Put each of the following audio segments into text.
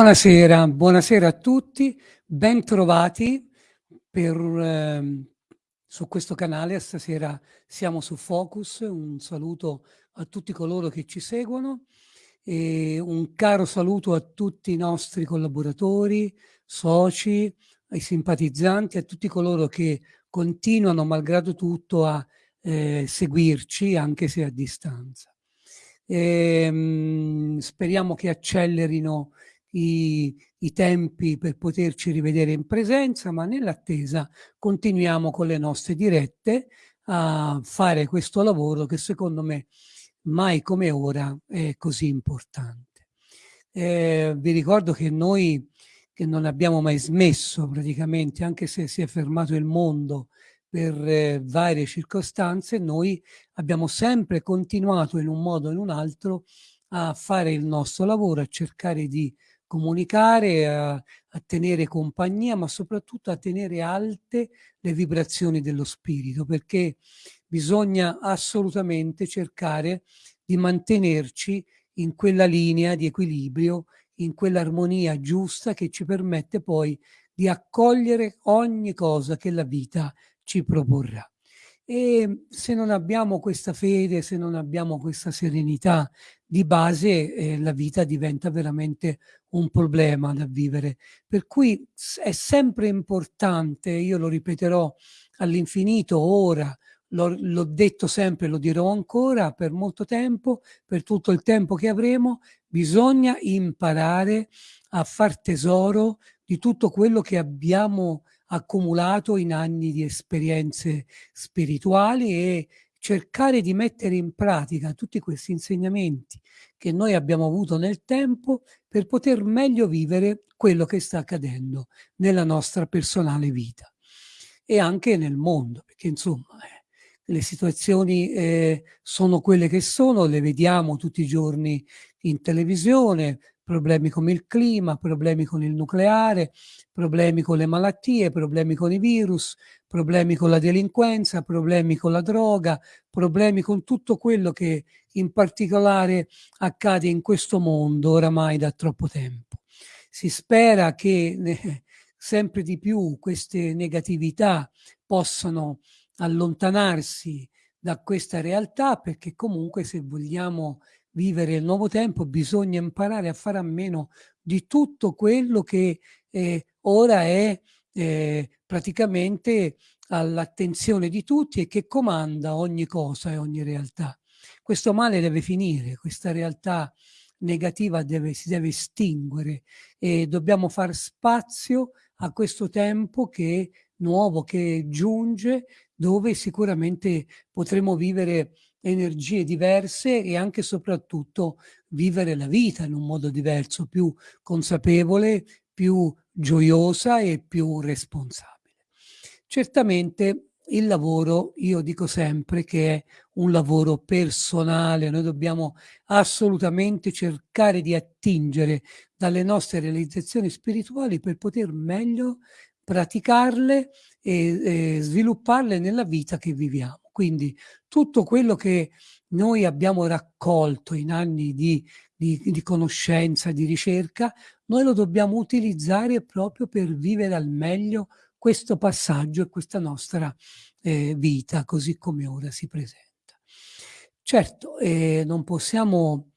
Buonasera, buonasera a tutti, bentrovati per, eh, su questo canale. Stasera siamo su Focus, un saluto a tutti coloro che ci seguono e un caro saluto a tutti i nostri collaboratori, soci, ai simpatizzanti, a tutti coloro che continuano, malgrado tutto, a eh, seguirci anche se a distanza. E, ehm, mh, speriamo che accelerino i, i tempi per poterci rivedere in presenza, ma nell'attesa continuiamo con le nostre dirette a fare questo lavoro che secondo me mai come ora è così importante. Eh, vi ricordo che noi che non abbiamo mai smesso praticamente, anche se si è fermato il mondo per eh, varie circostanze, noi abbiamo sempre continuato in un modo o in un altro a fare il nostro lavoro, a cercare di comunicare, a, a, tenere compagnia, ma soprattutto a tenere alte le vibrazioni dello spirito, perché bisogna assolutamente cercare di mantenerci in quella linea di equilibrio, in quell'armonia giusta che ci permette poi di accogliere ogni cosa che la vita ci proporrà. E se non abbiamo questa fede, se non abbiamo questa serenità di base, eh, la vita diventa veramente un problema da vivere. Per cui è sempre importante, io lo ripeterò all'infinito ora, l'ho detto sempre, lo dirò ancora per molto tempo, per tutto il tempo che avremo, bisogna imparare a far tesoro di tutto quello che abbiamo accumulato in anni di esperienze spirituali e cercare di mettere in pratica tutti questi insegnamenti che noi abbiamo avuto nel tempo per poter meglio vivere quello che sta accadendo nella nostra personale vita e anche nel mondo, perché insomma eh, le situazioni eh, sono quelle che sono, le vediamo tutti i giorni in televisione, problemi come il clima, problemi con il nucleare, problemi con le malattie, problemi con i virus, problemi con la delinquenza, problemi con la droga, problemi con tutto quello che in particolare accade in questo mondo oramai da troppo tempo. Si spera che eh, sempre di più queste negatività possano allontanarsi da questa realtà perché comunque se vogliamo vivere il nuovo tempo bisogna imparare a fare a meno di tutto quello che eh, ora è eh, praticamente all'attenzione di tutti e che comanda ogni cosa e ogni realtà. Questo male deve finire, questa realtà negativa deve, si deve estinguere e dobbiamo far spazio a questo tempo che nuovo che giunge dove sicuramente potremo vivere energie diverse e anche e soprattutto vivere la vita in un modo diverso, più consapevole, più gioiosa e più responsabile. Certamente il lavoro, io dico sempre che è un lavoro personale, noi dobbiamo assolutamente cercare di attingere dalle nostre realizzazioni spirituali per poter meglio praticarle e, e svilupparle nella vita che viviamo. Quindi tutto quello che noi abbiamo raccolto in anni di, di, di, conoscenza, di ricerca, noi lo dobbiamo utilizzare proprio per vivere al meglio questo passaggio e questa nostra eh, vita così come ora si presenta. Certo, eh, non possiamo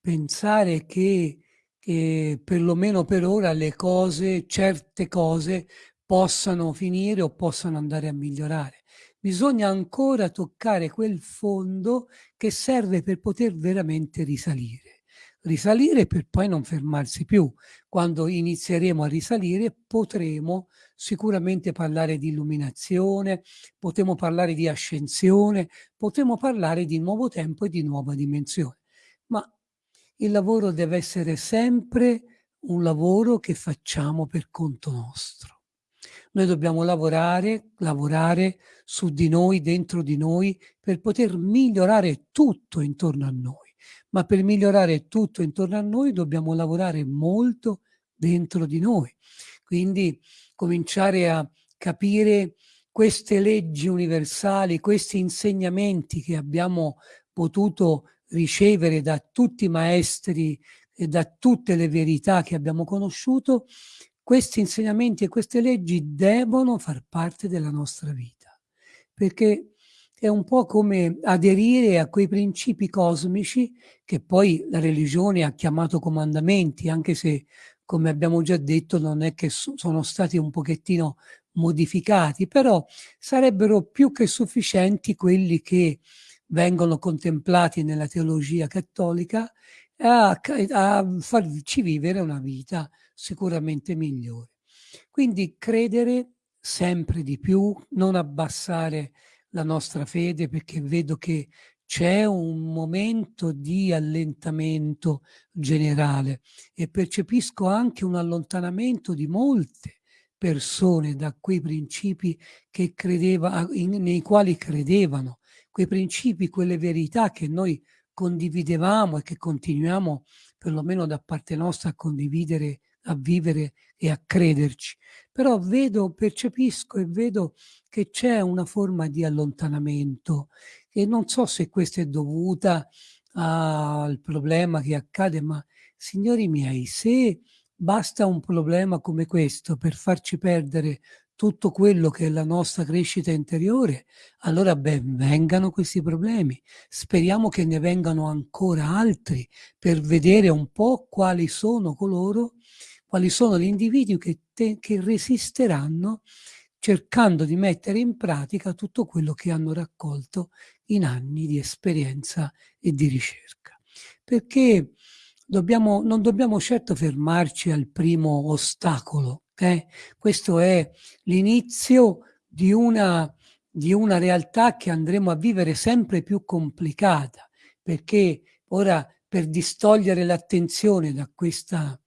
pensare che, che perlomeno per ora le cose, certe cose, possano finire o possano andare a migliorare bisogna ancora toccare quel fondo che serve per poter veramente risalire. Risalire per poi non fermarsi più. Quando inizieremo a risalire potremo sicuramente parlare di illuminazione, potremo parlare di ascensione, potremo parlare di nuovo tempo e di nuova dimensione. Ma il lavoro deve essere sempre un lavoro che facciamo per conto nostro. Noi dobbiamo lavorare, lavorare su di noi, dentro di noi, per poter migliorare tutto intorno a noi. Ma per migliorare tutto intorno a noi dobbiamo lavorare molto dentro di noi. Quindi cominciare a capire queste leggi universali, questi insegnamenti che abbiamo potuto ricevere da tutti i maestri e da tutte le verità che abbiamo conosciuto, questi insegnamenti e queste leggi devono far parte della nostra vita, perché è un po' come aderire a quei principi cosmici che poi la religione ha chiamato comandamenti, anche se, come abbiamo già detto, non è che sono stati un pochettino modificati, però sarebbero più che sufficienti quelli che vengono contemplati nella teologia cattolica a, a farci vivere una vita sicuramente migliore. Quindi credere sempre di più, non abbassare la nostra fede perché vedo che c'è un momento di allentamento generale e percepisco anche un allontanamento di molte persone da quei principi credeva, in, nei quali credevano, quei principi, quelle verità che noi condividevamo e che continuiamo perlomeno da parte nostra a condividere, a vivere e a crederci. Però vedo, percepisco e vedo che c'è una forma di allontanamento e non so se questa è dovuta al problema che accade, ma signori miei, se basta un problema come questo per farci perdere tutto quello che è la nostra crescita interiore, allora ben vengano questi problemi. Speriamo che ne vengano ancora altri per vedere un po' quali sono coloro, quali sono gli individui che, te, che resisteranno cercando di mettere in pratica tutto quello che hanno raccolto in anni di esperienza e di ricerca. Perché dobbiamo, non dobbiamo certo fermarci al primo ostacolo, eh? Questo è l'inizio di di una realtà che andremo a vivere sempre più complicata, perché ora per distogliere l'attenzione da questa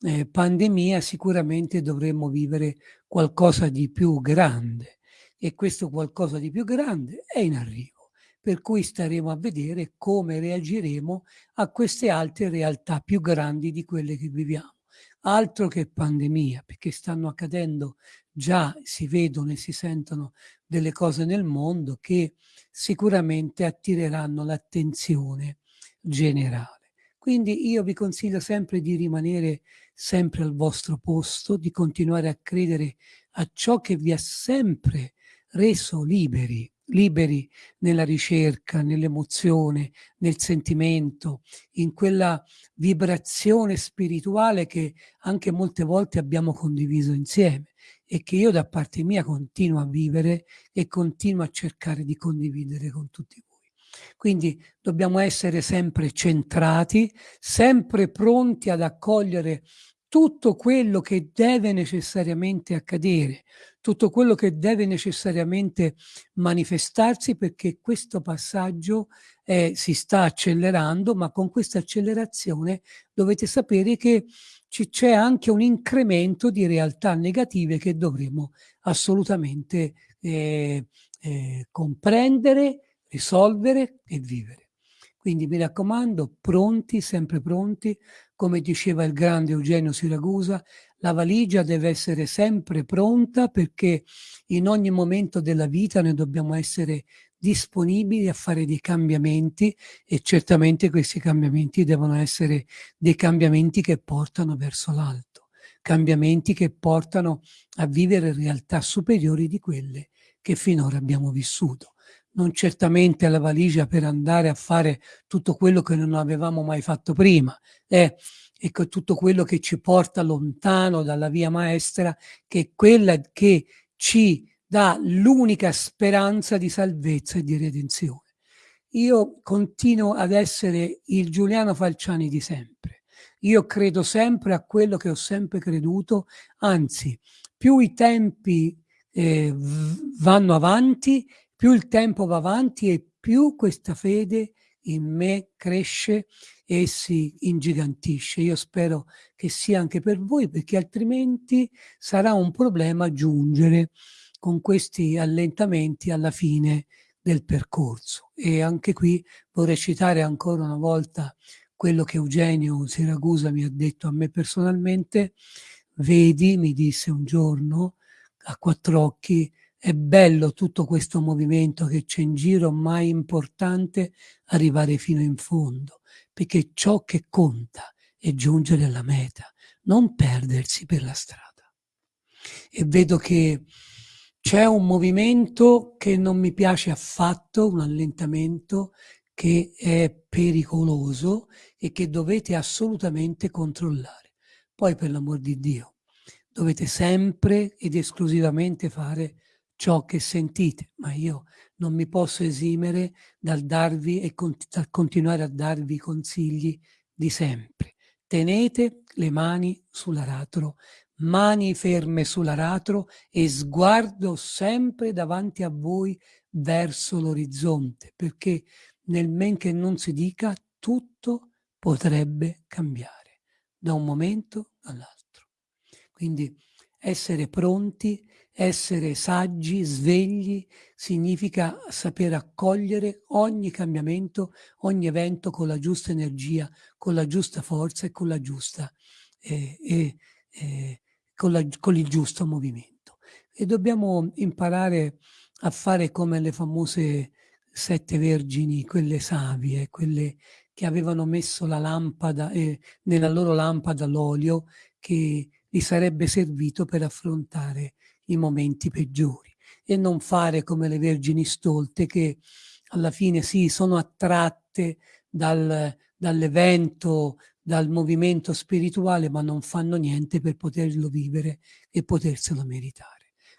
eh, pandemia sicuramente dovremmo vivere qualcosa di più grande e questo qualcosa di più grande è in arrivo, per cui staremo a vedere come reagiremo a queste altre realtà più grandi di quelle che viviamo altro che pandemia, perché stanno accadendo già, si vedono e si sentono delle cose nel mondo che sicuramente attireranno l'attenzione generale. Quindi io vi consiglio sempre di rimanere sempre al vostro posto, di continuare a credere a ciò che vi ha sempre reso liberi, liberi nella ricerca, nell'emozione, nel sentimento, in quella vibrazione spirituale che anche molte volte abbiamo condiviso insieme e che io da parte mia continuo a vivere e continuo a cercare di condividere con tutti voi. Quindi dobbiamo essere sempre centrati, sempre pronti ad accogliere tutto quello che deve necessariamente accadere, tutto quello che deve necessariamente manifestarsi perché questo passaggio eh, si sta accelerando, ma con questa accelerazione dovete sapere che c'è anche un incremento di realtà negative che dovremo assolutamente eh, eh, comprendere, risolvere e vivere. Quindi mi raccomando, pronti, sempre pronti, come diceva il grande Eugenio Siragusa, la valigia deve essere sempre pronta perché in ogni momento della vita noi dobbiamo essere disponibili a fare dei cambiamenti e certamente questi cambiamenti devono essere dei cambiamenti che portano verso l'alto, cambiamenti che portano a vivere realtà superiori di quelle che finora abbiamo vissuto non certamente la valigia per andare a fare tutto quello che non avevamo mai fatto prima, eh, e tutto quello che ci porta lontano dalla via maestra, che è quella che ci dà l'unica speranza di salvezza e di redenzione. Io continuo ad essere il Giuliano Falciani di sempre. Io credo sempre a quello che ho sempre creduto, anzi, più i tempi eh, vanno avanti più il tempo va avanti e più questa fede in me cresce e si ingigantisce. Io spero che sia anche per voi, perché altrimenti sarà un problema giungere con questi allentamenti alla fine del percorso. E anche qui vorrei citare ancora una volta quello che Eugenio Siragusa mi ha detto a me personalmente. Vedi, mi disse un giorno a quattro occhi, è bello tutto questo movimento che c'è in giro, ma è importante arrivare fino in fondo, perché ciò che conta e giungere alla meta, non perdersi per la strada. E vedo che c'è un movimento che non mi piace affatto, un allentamento che è pericoloso e che dovete assolutamente controllare. Poi per l'amor di Dio, dovete sempre ed esclusivamente fare ciò che sentite, ma io non mi posso esimere dal darvi e cont dal continuare a darvi consigli di sempre. Tenete le mani sull'aratro mani ferme sull'aratro e sguardo sempre davanti a voi verso l'orizzonte, perché nel men che non si dica tutto potrebbe cambiare da un momento all'altro. Quindi essere pronti, essere saggi, svegli, significa saper accogliere ogni cambiamento, ogni evento con la giusta energia, con la giusta forza e con la giusta eh, eh, eh, con, la, con il giusto movimento. E dobbiamo imparare a fare come le famose sette vergini, quelle savie, quelle che avevano messo la lampada, eh, nella loro lampada l'olio che gli sarebbe servito per affrontare i momenti peggiori e non fare come le vergini stolte che alla fine sì, sono attratte dal, dall'evento dal movimento spirituale, ma non fanno niente per poterlo vivere e poterselo meritare.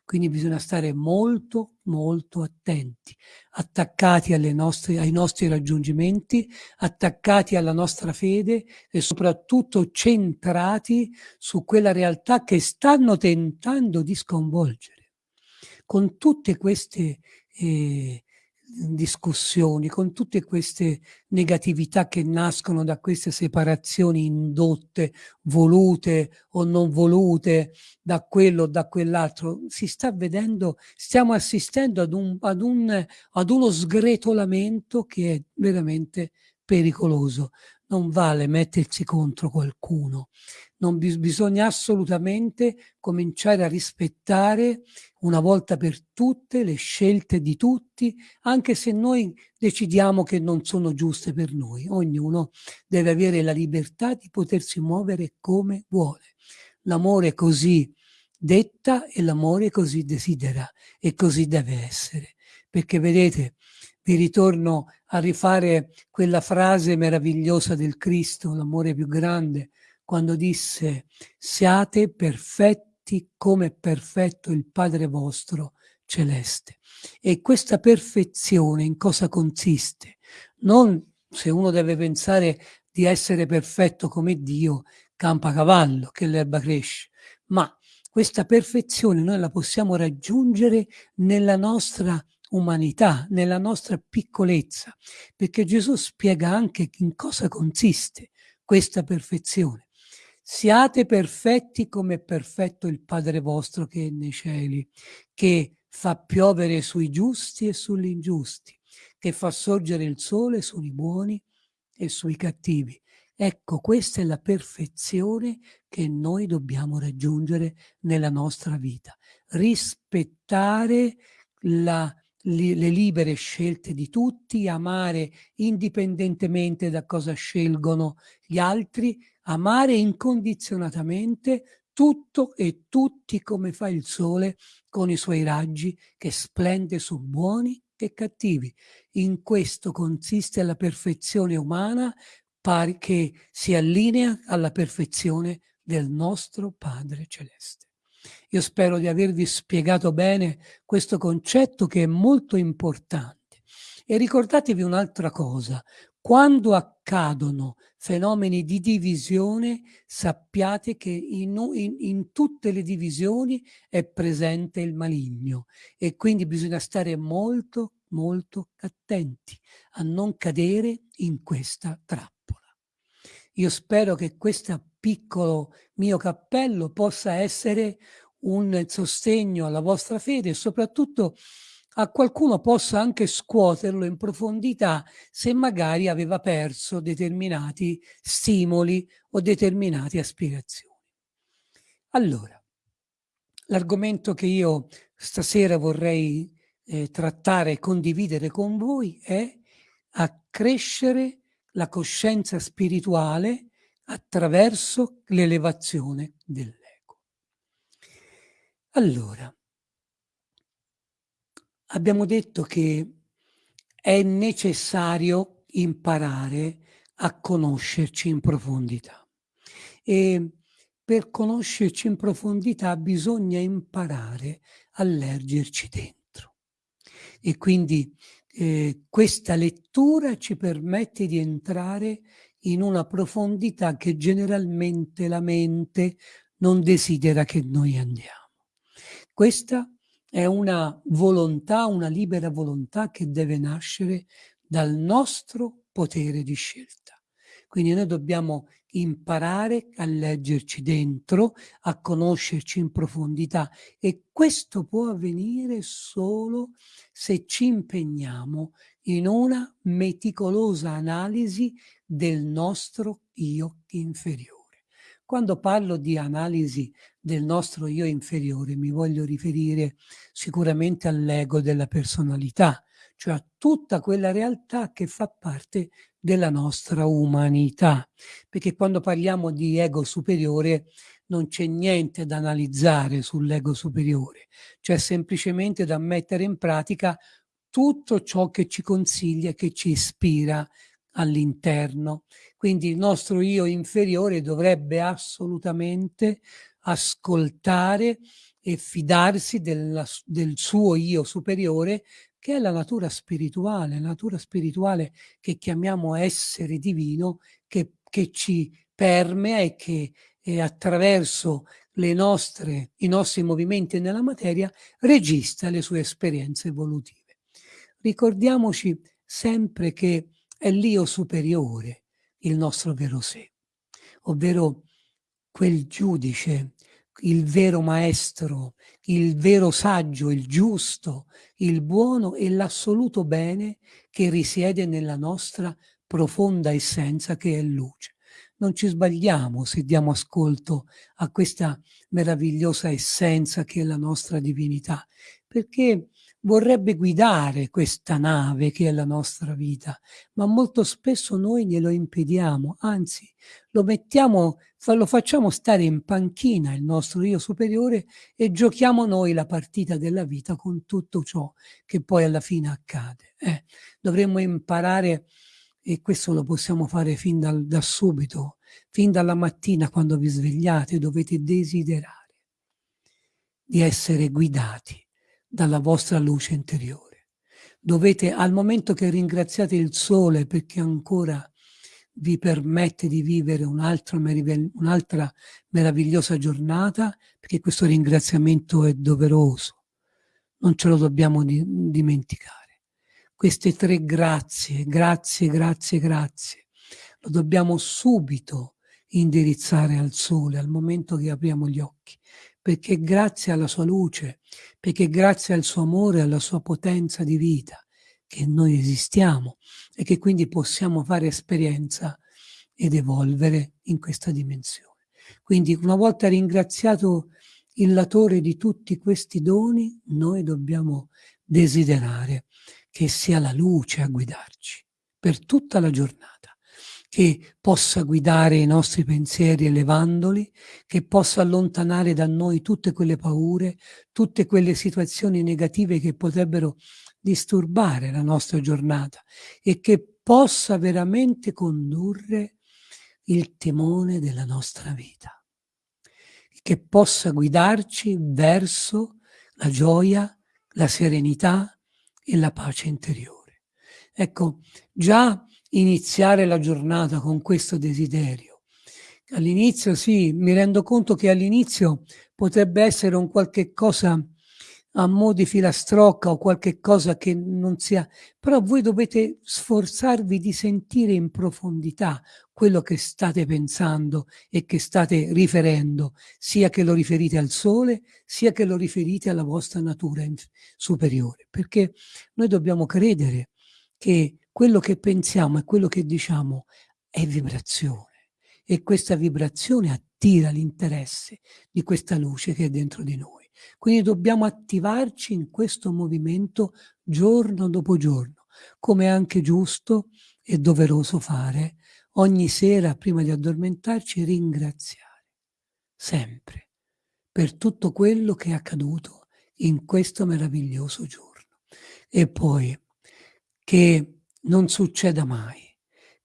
Quindi bisogna stare molto, molto attenti, attaccati nostre, ai nostri raggiungimenti, attaccati alla nostra fede e soprattutto centrati su quella realtà che stanno tentando di sconvolgere. Con tutte queste eh, discussioni, con tutte queste negatività che nascono da queste separazioni indotte, volute o non volute, da quello o da quell'altro, si sta vedendo, stiamo assistendo ad, un, ad, un, ad uno sgretolamento che è veramente pericoloso. Non vale mettersi contro qualcuno, non bis bisogna assolutamente cominciare a rispettare una volta per tutte le scelte di tutti, anche se noi decidiamo che non sono giuste per noi. Ognuno deve avere la libertà di potersi muovere come vuole. L'amore così detta e l'amore così desidera e così deve essere. Perché vedete, vi ritorno a rifare quella frase meravigliosa del Cristo, l'amore più grande, quando disse siate perfetti come è perfetto il Padre vostro celeste. E questa perfezione in cosa consiste? Non se uno deve pensare di essere perfetto come Dio, campa cavallo, che l'erba cresce, ma questa perfezione noi la possiamo raggiungere nella nostra umanità, nella nostra piccolezza, perché Gesù spiega anche in cosa consiste questa perfezione. Siate perfetti come è perfetto il Padre vostro che è nei cieli, che fa piovere sui giusti e sugli ingiusti, che fa sorgere il sole sui buoni e sui cattivi. Ecco, questa è la perfezione che noi dobbiamo raggiungere nella nostra vita. Rispettare la, li, le libere scelte di tutti, amare indipendentemente da cosa scelgono gli altri, amare incondizionatamente tutto e tutti come fa il sole con i suoi raggi che splende su buoni e cattivi. In questo consiste la perfezione umana pari che si allinea alla perfezione del nostro Padre Celeste. Io spero di avervi spiegato bene questo concetto che è molto importante. E ricordatevi un'altra cosa, quando accadono fenomeni di divisione, sappiate che in, in, in, tutte le divisioni è presente il maligno e quindi bisogna stare molto, molto attenti a non cadere in questa trappola. Io spero che questo piccolo mio cappello possa essere un sostegno alla vostra fede e soprattutto a qualcuno possa anche scuoterlo in profondità se magari aveva perso determinati stimoli o determinate aspirazioni. Allora, l'argomento che io stasera vorrei eh, trattare e condividere con voi è accrescere la coscienza spirituale attraverso l'elevazione dell'ego. Allora, abbiamo detto che è necessario imparare a conoscerci in profondità e per conoscerci in profondità bisogna imparare a leggerci dentro. E quindi eh, questa lettura ci permette di entrare in una profondità che generalmente la mente non desidera che noi andiamo. Questa è una volontà, una libera volontà che deve nascere dal nostro potere di scelta. Quindi noi dobbiamo imparare a leggerci dentro, a conoscerci in profondità e questo può avvenire solo se ci impegniamo in una meticolosa analisi del nostro io inferiore. Quando parlo di analisi del nostro io inferiore mi voglio riferire sicuramente all'ego della personalità, cioè a tutta quella realtà che fa parte della nostra umanità. Perché quando parliamo di ego superiore non c'è niente da analizzare sull'ego superiore, c'è semplicemente da mettere in pratica tutto ciò che ci consiglia, che ci ispira all'interno. Quindi il nostro io inferiore dovrebbe assolutamente ascoltare e fidarsi della, del suo io superiore che è la natura spirituale, la natura spirituale che chiamiamo essere divino, che, che ci permea e che eh, attraverso nostre, i nostri movimenti nella materia registra le sue esperienze evolutive. Ricordiamoci sempre che è l'io superiore il nostro vero sé, ovvero quel giudice il vero maestro, il vero saggio, il giusto, il buono e l'assoluto bene che risiede nella nostra profonda essenza che è luce. Non ci sbagliamo se diamo ascolto a questa meravigliosa essenza che è la nostra divinità, perché vorrebbe guidare questa nave che è la nostra vita, ma molto spesso noi glielo impediamo, anzi lo mettiamo, lo facciamo stare in panchina il nostro io superiore e giochiamo noi la partita della vita con tutto ciò che poi alla fine accade. Eh, dovremmo imparare, e questo lo possiamo fare fin dal, da subito, fin dalla mattina quando vi svegliate, dovete desiderare di essere guidati dalla vostra luce interiore. Dovete, al momento che ringraziate il sole perché ancora vi permette di vivere un'altra un meravigliosa giornata, perché questo ringraziamento è doveroso, non ce lo dobbiamo di dimenticare. Queste tre grazie, grazie, grazie, grazie, lo dobbiamo subito indirizzare al sole, al momento che apriamo gli occhi, perché grazie alla sua luce, perché grazie al suo amore, alla sua potenza di vita, che noi esistiamo e che quindi possiamo fare esperienza ed evolvere in questa dimensione. Quindi una volta ringraziato il latore di tutti questi doni, noi dobbiamo desiderare che sia la luce a guidarci per tutta la giornata che possa guidare i nostri pensieri elevandoli, che possa allontanare da noi tutte quelle paure, tutte quelle situazioni negative che potrebbero disturbare la nostra giornata e che possa veramente condurre il timone della nostra vita, che possa guidarci verso la gioia, la serenità e la pace interiore. Ecco, già iniziare la giornata con questo desiderio. All'inizio sì, mi rendo conto che all'inizio potrebbe essere un qualche cosa a mo' di filastrocca o qualche cosa che non sia, però voi dovete sforzarvi di sentire in profondità quello che state pensando e che state riferendo, sia che lo riferite al sole, sia che lo riferite alla vostra natura superiore, perché noi dobbiamo credere che quello che pensiamo e quello che diciamo è vibrazione e questa vibrazione attira l'interesse di questa luce che è dentro di noi. Quindi dobbiamo attivarci in questo movimento giorno dopo giorno, come è anche giusto e doveroso fare ogni sera prima di addormentarci ringraziare, sempre, per tutto quello che è accaduto in questo meraviglioso giorno. E poi che non succeda mai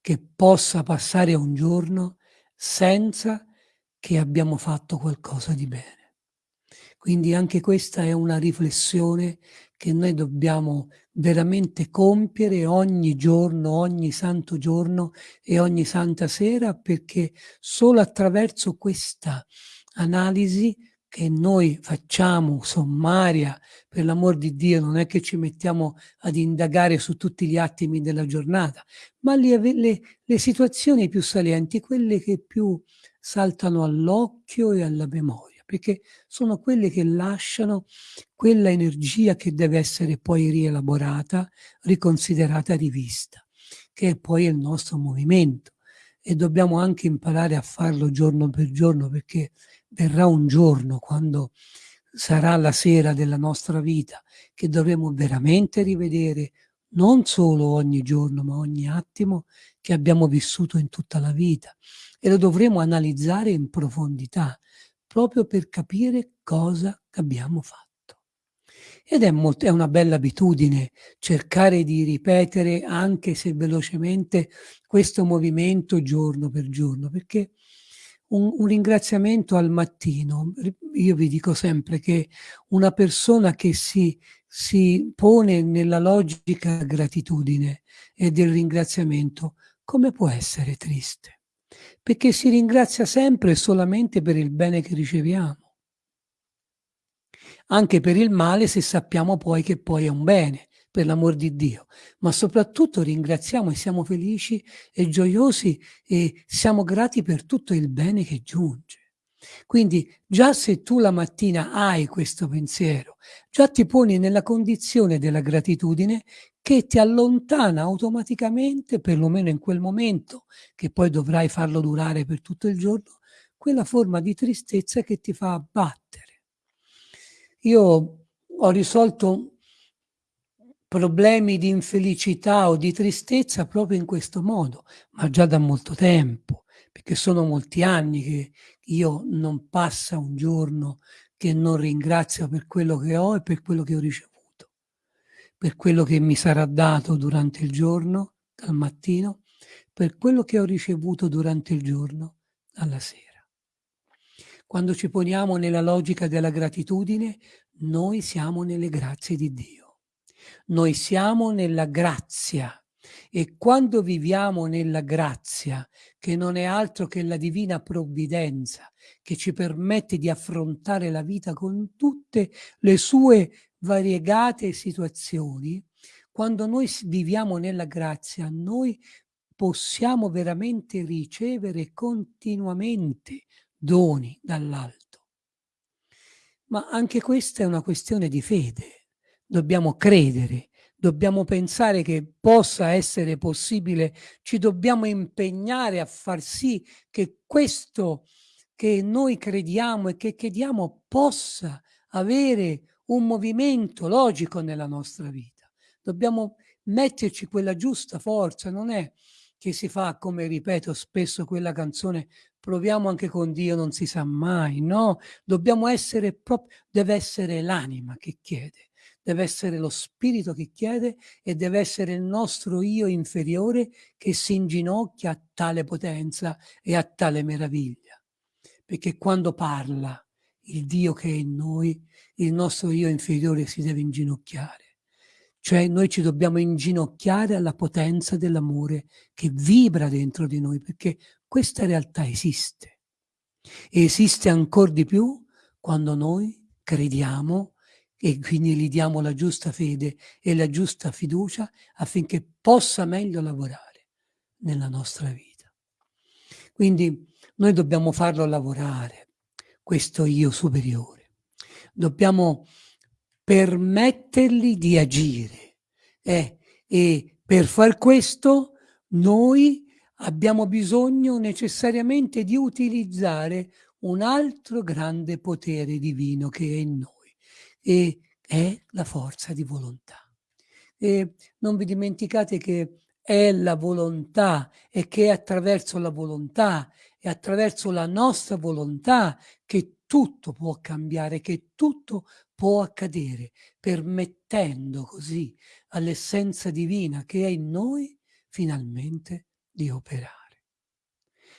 che possa passare un giorno senza che abbiamo fatto qualcosa di bene. Quindi anche questa è una riflessione che noi dobbiamo veramente compiere ogni giorno, ogni santo giorno e ogni santa sera, perché solo attraverso questa analisi che noi facciamo sommaria, per l'amor di Dio, non è che ci mettiamo ad indagare su tutti gli attimi della giornata, ma le, le, le situazioni più salienti, quelle che più saltano all'occhio e alla memoria, perché sono quelle che lasciano quella energia che deve essere poi rielaborata, riconsiderata, rivista, che è poi il nostro movimento. E dobbiamo anche imparare a farlo giorno per giorno, perché verrà un giorno quando sarà la sera della nostra vita che dovremo veramente rivedere non solo ogni giorno ma ogni attimo che abbiamo vissuto in tutta la vita e lo dovremo analizzare in profondità proprio per capire cosa abbiamo fatto. Ed è, molto, è una bella abitudine cercare di ripetere, anche se velocemente, questo movimento giorno per giorno, perché un, un, ringraziamento al mattino. Io vi dico sempre che una persona che si, si pone nella logica gratitudine e del ringraziamento, come può essere triste? Perché si ringrazia sempre solamente per il bene che riceviamo. Anche per il male se sappiamo poi che poi è un bene per l'amor di Dio, ma soprattutto ringraziamo e siamo felici e gioiosi e siamo grati per tutto il bene che giunge. Quindi già se tu la mattina hai questo pensiero, già ti poni nella condizione della gratitudine che ti allontana automaticamente, perlomeno in quel momento, che poi dovrai farlo durare per tutto il giorno, quella forma di tristezza che ti fa abbattere. Io ho risolto problemi di infelicità o di tristezza proprio in questo modo, ma già da molto tempo, perché sono molti anni che io non passa un giorno che non ringrazio per quello che ho e per quello che ho ricevuto, per quello che mi sarà dato durante il giorno, dal mattino, per quello che ho ricevuto durante il giorno, alla sera. Quando ci poniamo nella logica della gratitudine, noi siamo nelle grazie di Dio. Noi siamo nella grazia e quando viviamo nella grazia, che non è altro che la divina provvidenza, che ci permette di affrontare la vita con tutte le sue variegate situazioni, quando noi viviamo nella grazia, noi possiamo veramente ricevere continuamente doni dall'alto. Ma anche questa è una questione di fede dobbiamo credere, dobbiamo pensare che possa essere possibile, ci dobbiamo impegnare a far sì che questo che noi crediamo e che chiediamo possa avere un movimento logico nella nostra vita. Dobbiamo metterci quella giusta forza, non è che si fa, come ripeto spesso quella canzone, proviamo anche con Dio, non si sa mai, no? Dobbiamo essere proprio, deve essere l'anima che chiede, deve essere lo spirito che chiede e deve essere il nostro io inferiore che si inginocchia a tale potenza e a tale meraviglia. Perché quando parla il Dio che è in noi, il nostro io inferiore si deve inginocchiare. Cioè noi ci dobbiamo inginocchiare alla potenza dell'amore che vibra dentro di noi, perché questa realtà esiste. E esiste ancora di più quando noi crediamo e quindi gli diamo la giusta fede e la giusta fiducia affinché possa meglio lavorare nella nostra vita. Quindi noi dobbiamo farlo lavorare, questo io superiore. Dobbiamo permettergli di agire eh, e per far questo noi abbiamo bisogno necessariamente di utilizzare un altro grande potere divino che è in noi e è la forza di volontà. E non vi dimenticate che è la volontà e che è attraverso la volontà e attraverso la nostra volontà che tutto può cambiare, che tutto può accadere, permettendo così all'essenza divina che è in noi finalmente di operare.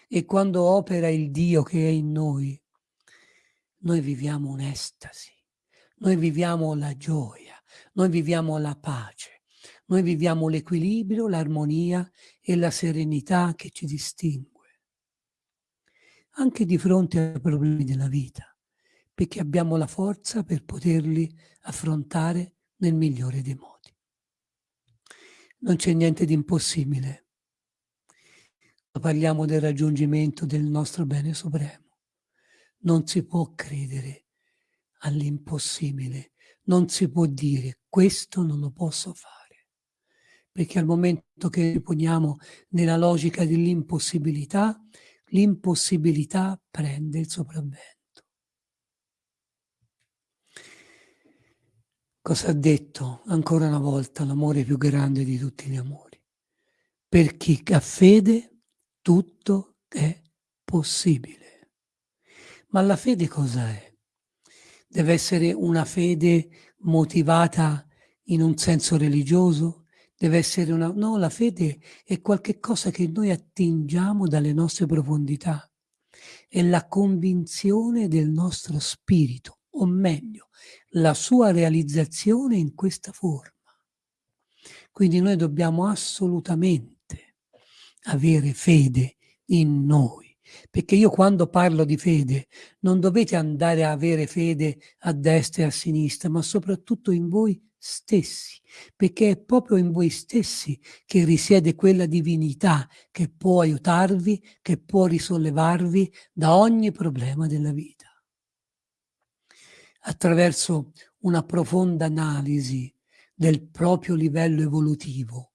E quando opera il Dio che è in noi, noi viviamo un'estasi, noi viviamo la gioia, noi viviamo la pace, noi viviamo l'equilibrio, l'armonia e la serenità che ci distingue. Anche di fronte ai problemi della vita, perché abbiamo la forza per poterli affrontare nel migliore dei modi. Non c'è niente di impossibile parliamo del raggiungimento del nostro bene supremo. Non si può credere all'impossibile, non si può dire questo non lo posso fare, perché al momento che poniamo nella logica dell'impossibilità, l'impossibilità prende il sopravvento. Cosa ha detto ancora una volta l'amore più grande di tutti gli amori? Per chi ha fede tutto è possibile. Ma la fede cos'è? Deve essere una fede motivata in un senso religioso? Deve essere una... No, la fede è qualcosa che noi attingiamo dalle nostre profondità. È la convinzione del nostro spirito, o meglio, la sua realizzazione in questa forma. Quindi noi dobbiamo assolutamente avere fede in noi. Perché io quando parlo di fede non dovete andare a avere fede a destra e a sinistra, ma soprattutto in voi stessi, perché è proprio in voi stessi che risiede quella divinità che può aiutarvi, che può risollevarvi da ogni problema della vita. Attraverso una profonda analisi del proprio livello evolutivo,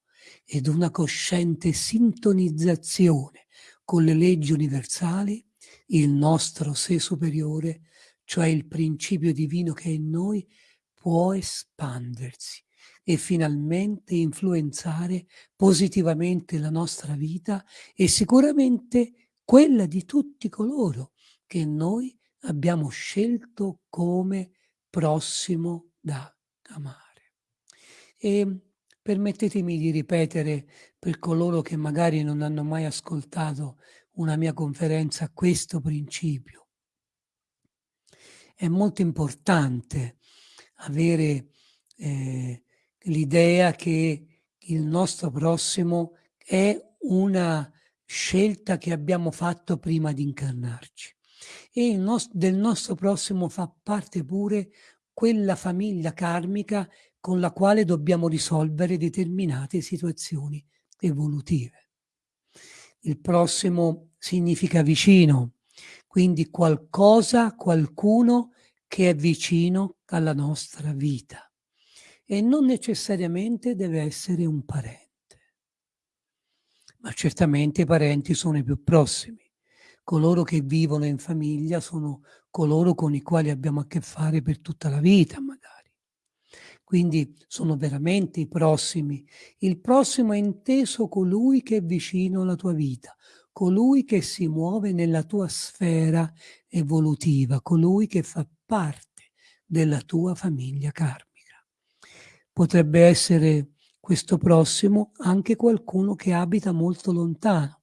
ed una cosciente sintonizzazione con le leggi universali, il nostro sé superiore, cioè il principio divino che è in noi, può espandersi e finalmente influenzare positivamente la nostra vita e sicuramente quella di tutti coloro che noi abbiamo scelto come prossimo da amare. E Permettetemi di ripetere per coloro che magari non hanno mai ascoltato una mia conferenza questo principio. È molto importante avere eh, l'idea che il nostro prossimo è una scelta che abbiamo fatto prima di incarnarci e nos del nostro prossimo fa parte pure quella famiglia karmica con la quale dobbiamo risolvere determinate situazioni evolutive. Il prossimo significa vicino, quindi qualcosa, qualcuno che è vicino alla nostra vita e non necessariamente deve essere un parente. Ma certamente i parenti sono i più prossimi. Coloro che vivono in famiglia sono coloro con i quali abbiamo a che fare per tutta la vita, magari quindi sono veramente i prossimi. Il prossimo è inteso colui che è vicino alla tua vita, colui che si muove nella tua sfera evolutiva, colui che fa parte della tua famiglia karmica. Potrebbe essere questo prossimo anche qualcuno che abita molto lontano,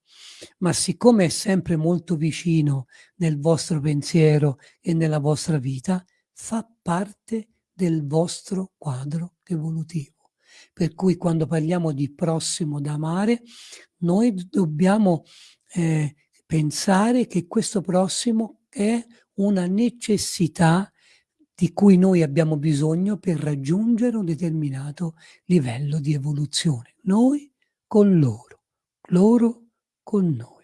ma siccome è sempre molto vicino nel vostro pensiero e nella vostra vita, fa parte del vostro quadro evolutivo. Per cui quando parliamo di prossimo da amare, noi dobbiamo eh, pensare che questo prossimo è una necessità di cui noi abbiamo bisogno per raggiungere un determinato livello di evoluzione. Noi con loro, loro con noi.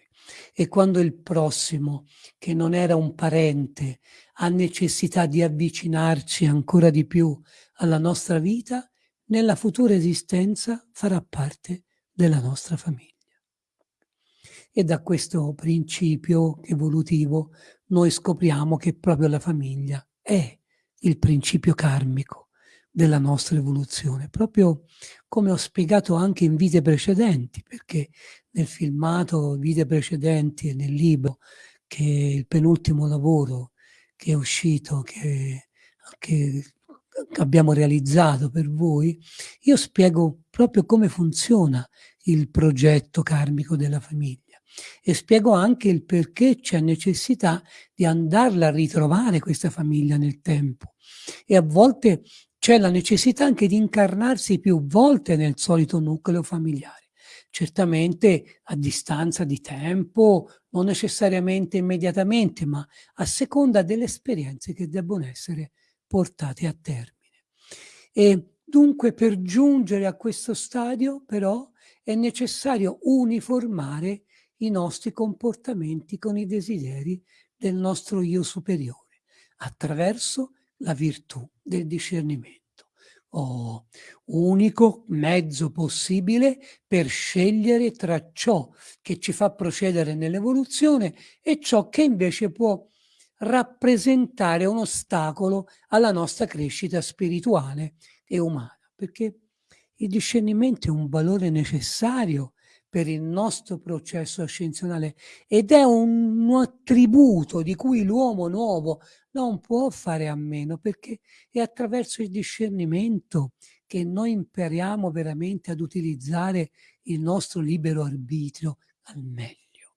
E quando il prossimo, che non era un parente, ha necessità di avvicinarci ancora di più alla nostra vita, nella futura esistenza farà parte della nostra famiglia. E da questo principio evolutivo noi scopriamo che proprio la famiglia è il principio karmico, della nostra evoluzione, proprio come ho spiegato anche in vite precedenti, perché nel filmato Vite precedenti e nel libro, che è il penultimo lavoro che è uscito, che, che abbiamo realizzato per voi, io spiego proprio come funziona il progetto karmico della famiglia e spiego anche il perché c'è necessità di andarla a ritrovare questa famiglia nel tempo. E a volte c'è la necessità anche di incarnarsi più volte nel solito nucleo familiare certamente a distanza di tempo, non necessariamente immediatamente, ma a seconda delle esperienze che debbono essere portate a termine. E dunque per giungere a questo stadio però è necessario uniformare i nostri comportamenti con i desideri del nostro io superiore attraverso la virtù del discernimento. Oh, unico mezzo possibile per scegliere tra ciò che ci fa procedere nell'evoluzione e ciò che invece può rappresentare un ostacolo alla nostra crescita spirituale e umana, perché il discernimento è un valore necessario per il nostro processo ascensionale ed è un attributo di cui l'uomo nuovo non può fare a meno perché è attraverso il discernimento che noi impariamo veramente ad utilizzare il nostro libero arbitrio al meglio.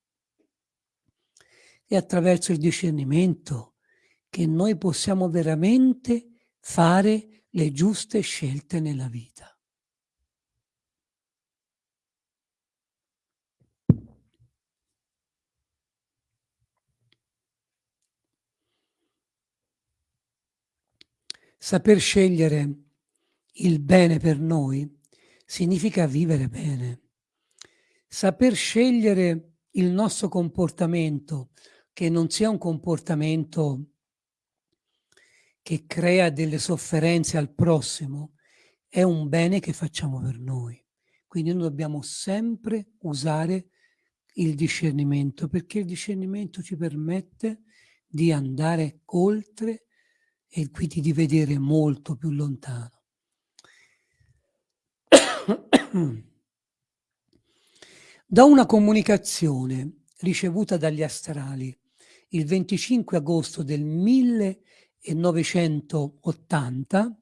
È attraverso il discernimento che noi possiamo veramente fare le giuste scelte nella vita. Saper scegliere il bene per noi significa vivere bene. Saper scegliere il nostro comportamento, che non sia un comportamento che crea delle sofferenze al prossimo, è un bene che facciamo per noi. Quindi noi dobbiamo sempre usare il discernimento, perché il discernimento ci permette di andare oltre e quindi di vedere molto più lontano. Da una comunicazione ricevuta dagli astrali il 25 agosto del 1980,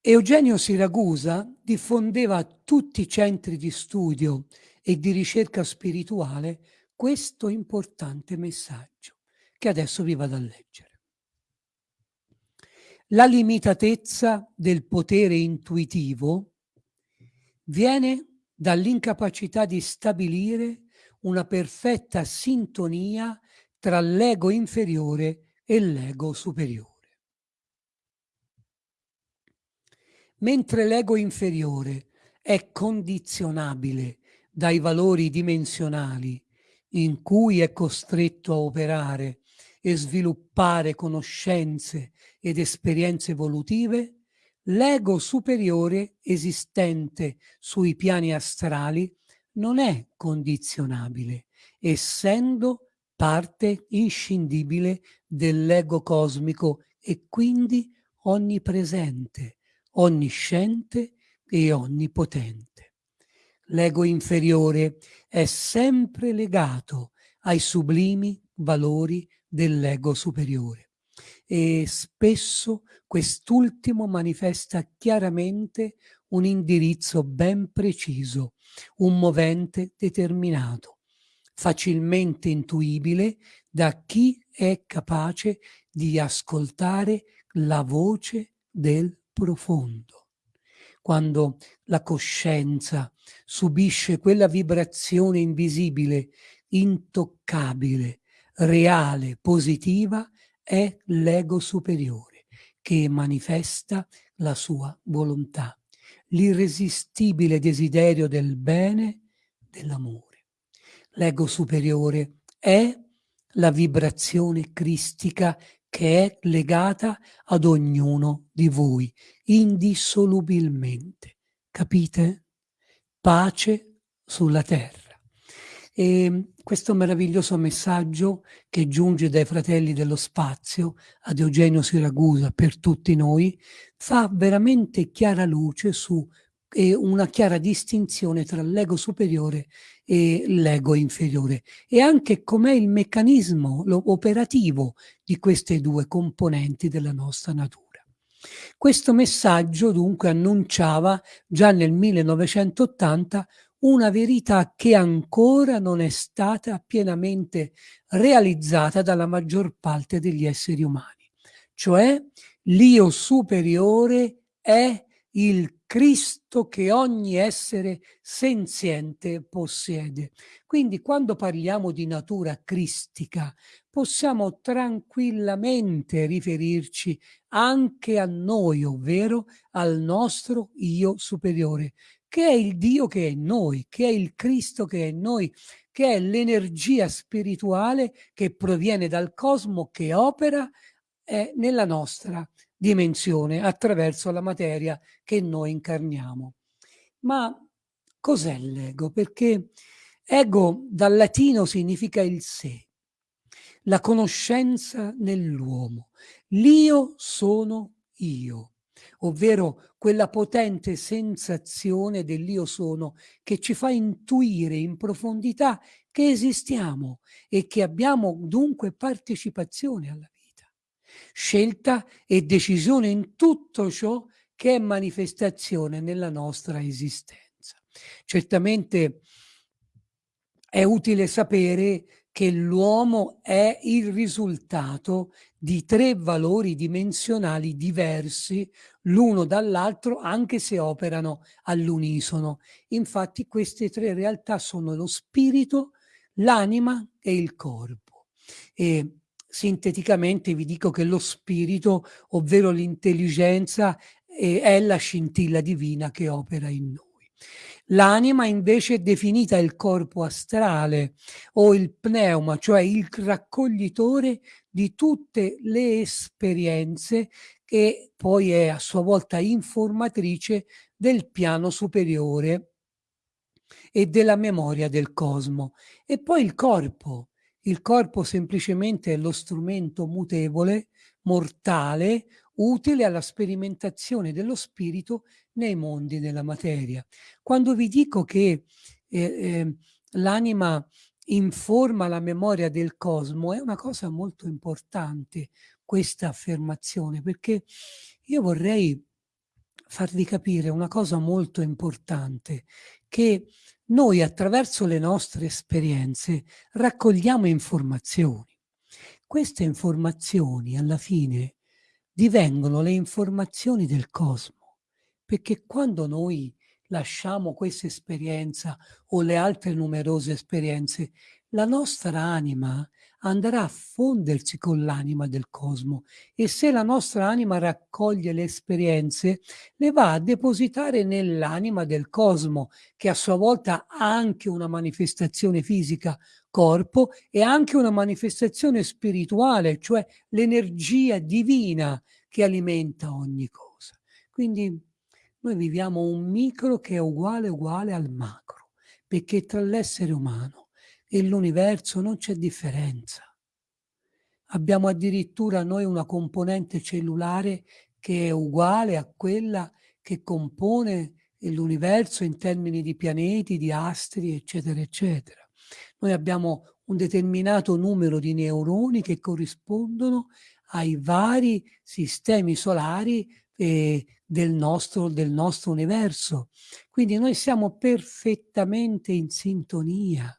Eugenio Siragusa diffondeva a tutti i centri di studio e di ricerca spirituale questo importante messaggio che adesso vi vado a leggere. La limitatezza del potere intuitivo viene dall'incapacità di stabilire una perfetta sintonia tra l'ego inferiore e l'ego superiore. Mentre l'ego inferiore è condizionabile dai valori dimensionali in cui è costretto a operare e sviluppare conoscenze ed esperienze evolutive, l'ego superiore esistente sui piani astrali non è condizionabile, essendo parte inscindibile dell'ego cosmico e quindi onnipresente, onnisciente e onnipotente. L'ego inferiore è sempre legato ai sublimi valori dell'ego superiore e spesso quest'ultimo manifesta chiaramente un indirizzo ben preciso, un movente determinato, facilmente intuibile da chi è capace di ascoltare la voce del profondo. Quando la coscienza subisce quella vibrazione invisibile, intoccabile, reale, positiva, è l'ego superiore che manifesta la sua volontà, l'irresistibile desiderio del bene, dell'amore. L'ego superiore è la vibrazione cristica che è legata ad ognuno di voi, indissolubilmente. Capite? pace sulla terra. E questo meraviglioso messaggio che giunge dai fratelli dello spazio ad Eugenio Siragusa per tutti noi fa veramente chiara luce su eh, una chiara distinzione tra l'ego superiore e l'ego inferiore e anche com'è il meccanismo operativo di queste due componenti della nostra natura. Questo messaggio dunque annunciava già nel 1980 una verità che ancora non è stata pienamente realizzata dalla maggior parte degli esseri umani, cioè l'io superiore è il Cristo che ogni essere senziente possiede. Quindi quando parliamo di natura cristica possiamo tranquillamente riferirci anche a noi, ovvero al nostro io superiore, che è il Dio che è in noi, che è il Cristo che è in noi, che è l'energia spirituale che proviene dal cosmo, che opera eh, nella nostra dimensione attraverso la materia che noi incarniamo. Ma cos'è l'ego? Perché ego dal latino significa il sé, la conoscenza nell'uomo. L'io sono io ovvero quella potente sensazione dell'io sono che ci fa intuire in profondità che esistiamo e che abbiamo dunque partecipazione alla vita, scelta e decisione in tutto ciò che è manifestazione nella nostra esistenza. Certamente è utile sapere che l'uomo è il risultato di tre valori dimensionali diversi l'uno dall'altro anche se operano all'unisono. Infatti queste tre realtà sono lo spirito, l'anima e il corpo. E sinteticamente vi dico che lo spirito, ovvero l'intelligenza, è la scintilla divina che opera in noi. L'anima invece è definita il corpo astrale o il pneuma, cioè il raccoglitore di tutte le esperienze che poi è a sua volta informatrice del piano superiore e della memoria del cosmo. E poi il corpo. Il corpo semplicemente è lo strumento mutevole, mortale, utile alla sperimentazione dello spirito nei mondi della materia. Quando vi dico che eh, eh, l'anima informa la memoria del cosmo, è una cosa molto importante questa affermazione, perché io vorrei farvi capire una cosa molto importante, che noi attraverso le nostre esperienze raccogliamo informazioni. Queste informazioni alla fine divengono le informazioni del cosmo, perché quando noi lasciamo questa esperienza o le altre numerose esperienze, la nostra anima andrà a fondersi con l'anima del cosmo e se la nostra anima raccoglie le esperienze, le va a depositare nell'anima del cosmo, che a sua volta ha anche una manifestazione fisica, corpo, e anche una manifestazione spirituale, cioè l'energia divina che alimenta ogni cosa. Quindi noi viviamo un micro che è uguale uguale al macro, perché tra l'essere umano e l'universo non c'è differenza. Abbiamo addirittura noi una componente cellulare che è uguale a quella che compone l'universo in termini di pianeti, di astri, eccetera, eccetera. Noi abbiamo un determinato numero di neuroni che corrispondono ai vari sistemi solari eh, del, nostro, del nostro universo. Quindi noi siamo perfettamente in sintonia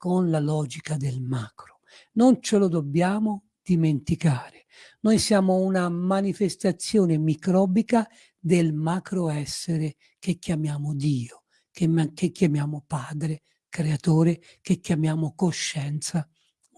con la logica del macro. Non ce lo dobbiamo dimenticare. Noi siamo una manifestazione microbica del macro essere che chiamiamo Dio, che, che chiamiamo Padre, Creatore, che chiamiamo coscienza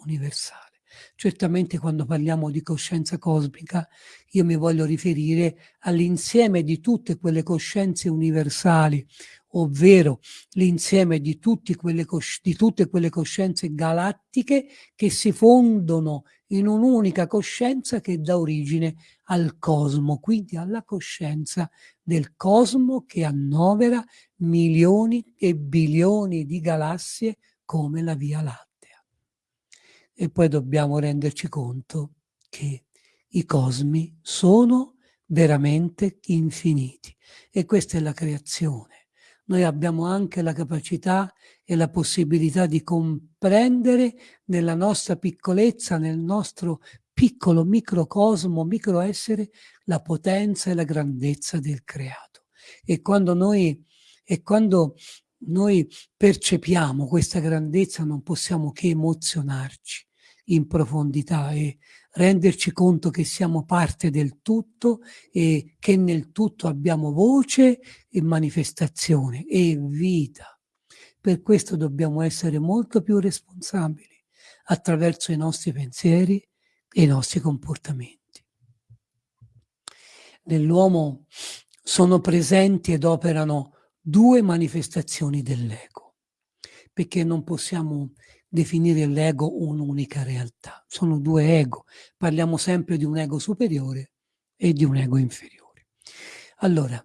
universale. Certamente quando parliamo di coscienza cosmica io mi voglio riferire all'insieme di tutte quelle coscienze universali, ovvero l'insieme di, di, tutte quelle coscienze galattiche che si fondono in un'unica coscienza che dà origine al cosmo, quindi alla coscienza del cosmo che annovera milioni e bilioni di galassie come la Via Lattea. E poi dobbiamo renderci conto che i cosmi sono veramente infiniti e questa è la creazione. Noi abbiamo anche la capacità e la possibilità di comprendere nella nostra piccolezza, nel nostro piccolo microcosmo, microessere, la potenza e la grandezza del creato. E quando noi, e quando noi percepiamo questa grandezza non possiamo che emozionarci in profondità e renderci conto che siamo parte del tutto e che nel tutto abbiamo voce e manifestazione e vita. Per questo dobbiamo essere molto più responsabili attraverso i nostri pensieri e i nostri comportamenti. Nell'uomo sono presenti ed operano due manifestazioni dell'ego, perché non possiamo definire l'ego un'unica realtà. Sono due ego. Parliamo sempre di un ego superiore e di un ego inferiore. Allora,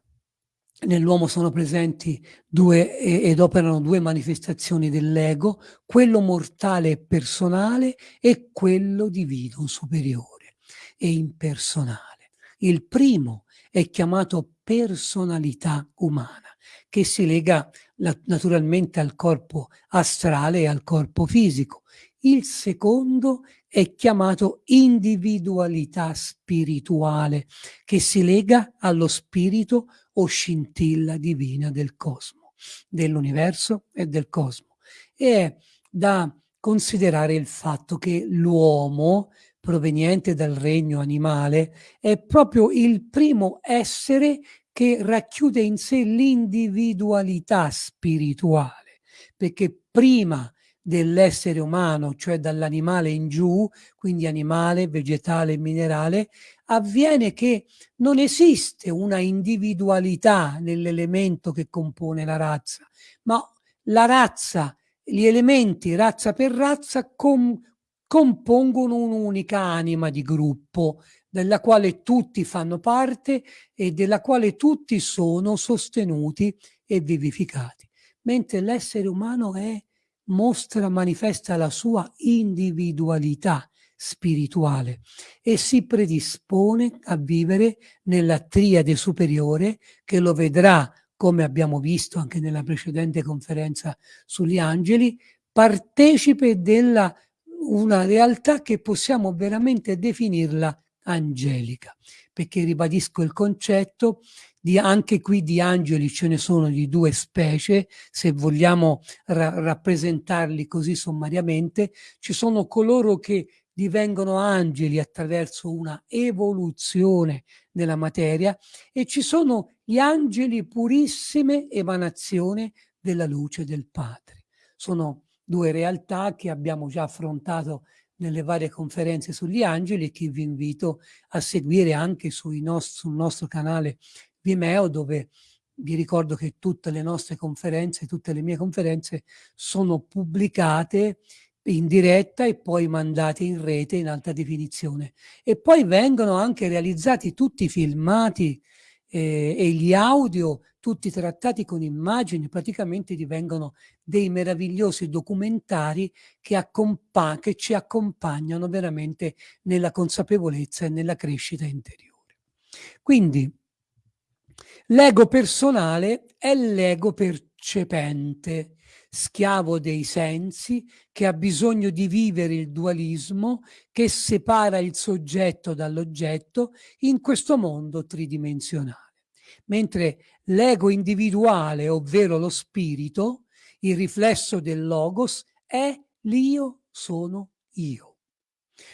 nell'uomo sono presenti due ed operano due manifestazioni dell'ego, quello mortale e personale e quello divino, superiore e impersonale. Il primo è chiamato personalità umana che si lega naturalmente al corpo astrale e al corpo fisico. Il secondo è chiamato individualità spirituale, che si lega allo spirito o scintilla divina del cosmo, dell'universo e del cosmo. E è da considerare il fatto che l'uomo, proveniente dal regno animale, è proprio il primo essere che racchiude in sé l'individualità spirituale, perché prima dell'essere umano, cioè dall'animale in giù, quindi animale, vegetale minerale, avviene che non esiste una individualità nell'elemento che compone la razza, ma la razza, gli elementi razza per razza com compongono un'unica anima di gruppo della quale tutti fanno parte e della quale tutti sono sostenuti e vivificati, mentre l'essere umano è, mostra, manifesta la sua individualità spirituale e si predispone a vivere nella triade superiore che lo vedrà, come abbiamo visto anche nella precedente conferenza sugli angeli, partecipe della una realtà che possiamo veramente definirla angelica, perché ribadisco il concetto di anche qui di angeli ce ne sono di due specie, se vogliamo ra rappresentarli così sommariamente, ci sono coloro che divengono angeli attraverso una evoluzione della materia e ci sono gli angeli purissime emanazione della luce del Padre. Sono due realtà che abbiamo già affrontato nelle varie conferenze sugli angeli che vi invito a seguire anche nost sul nostro canale Vimeo dove vi ricordo che tutte le nostre conferenze, tutte le mie conferenze sono pubblicate in diretta e poi mandate in rete in alta definizione. E poi vengono anche realizzati tutti i filmati eh, e gli audio, tutti trattati con immagini, praticamente divengono dei meravigliosi documentari che, che ci accompagnano veramente nella consapevolezza e nella crescita interiore. Quindi l'ego personale è l'ego percepente, schiavo dei sensi, che ha bisogno di vivere il dualismo che separa il soggetto dall'oggetto in questo mondo tridimensionale. Mentre l'ego individuale, ovvero lo spirito, il riflesso del logos, è l'io sono io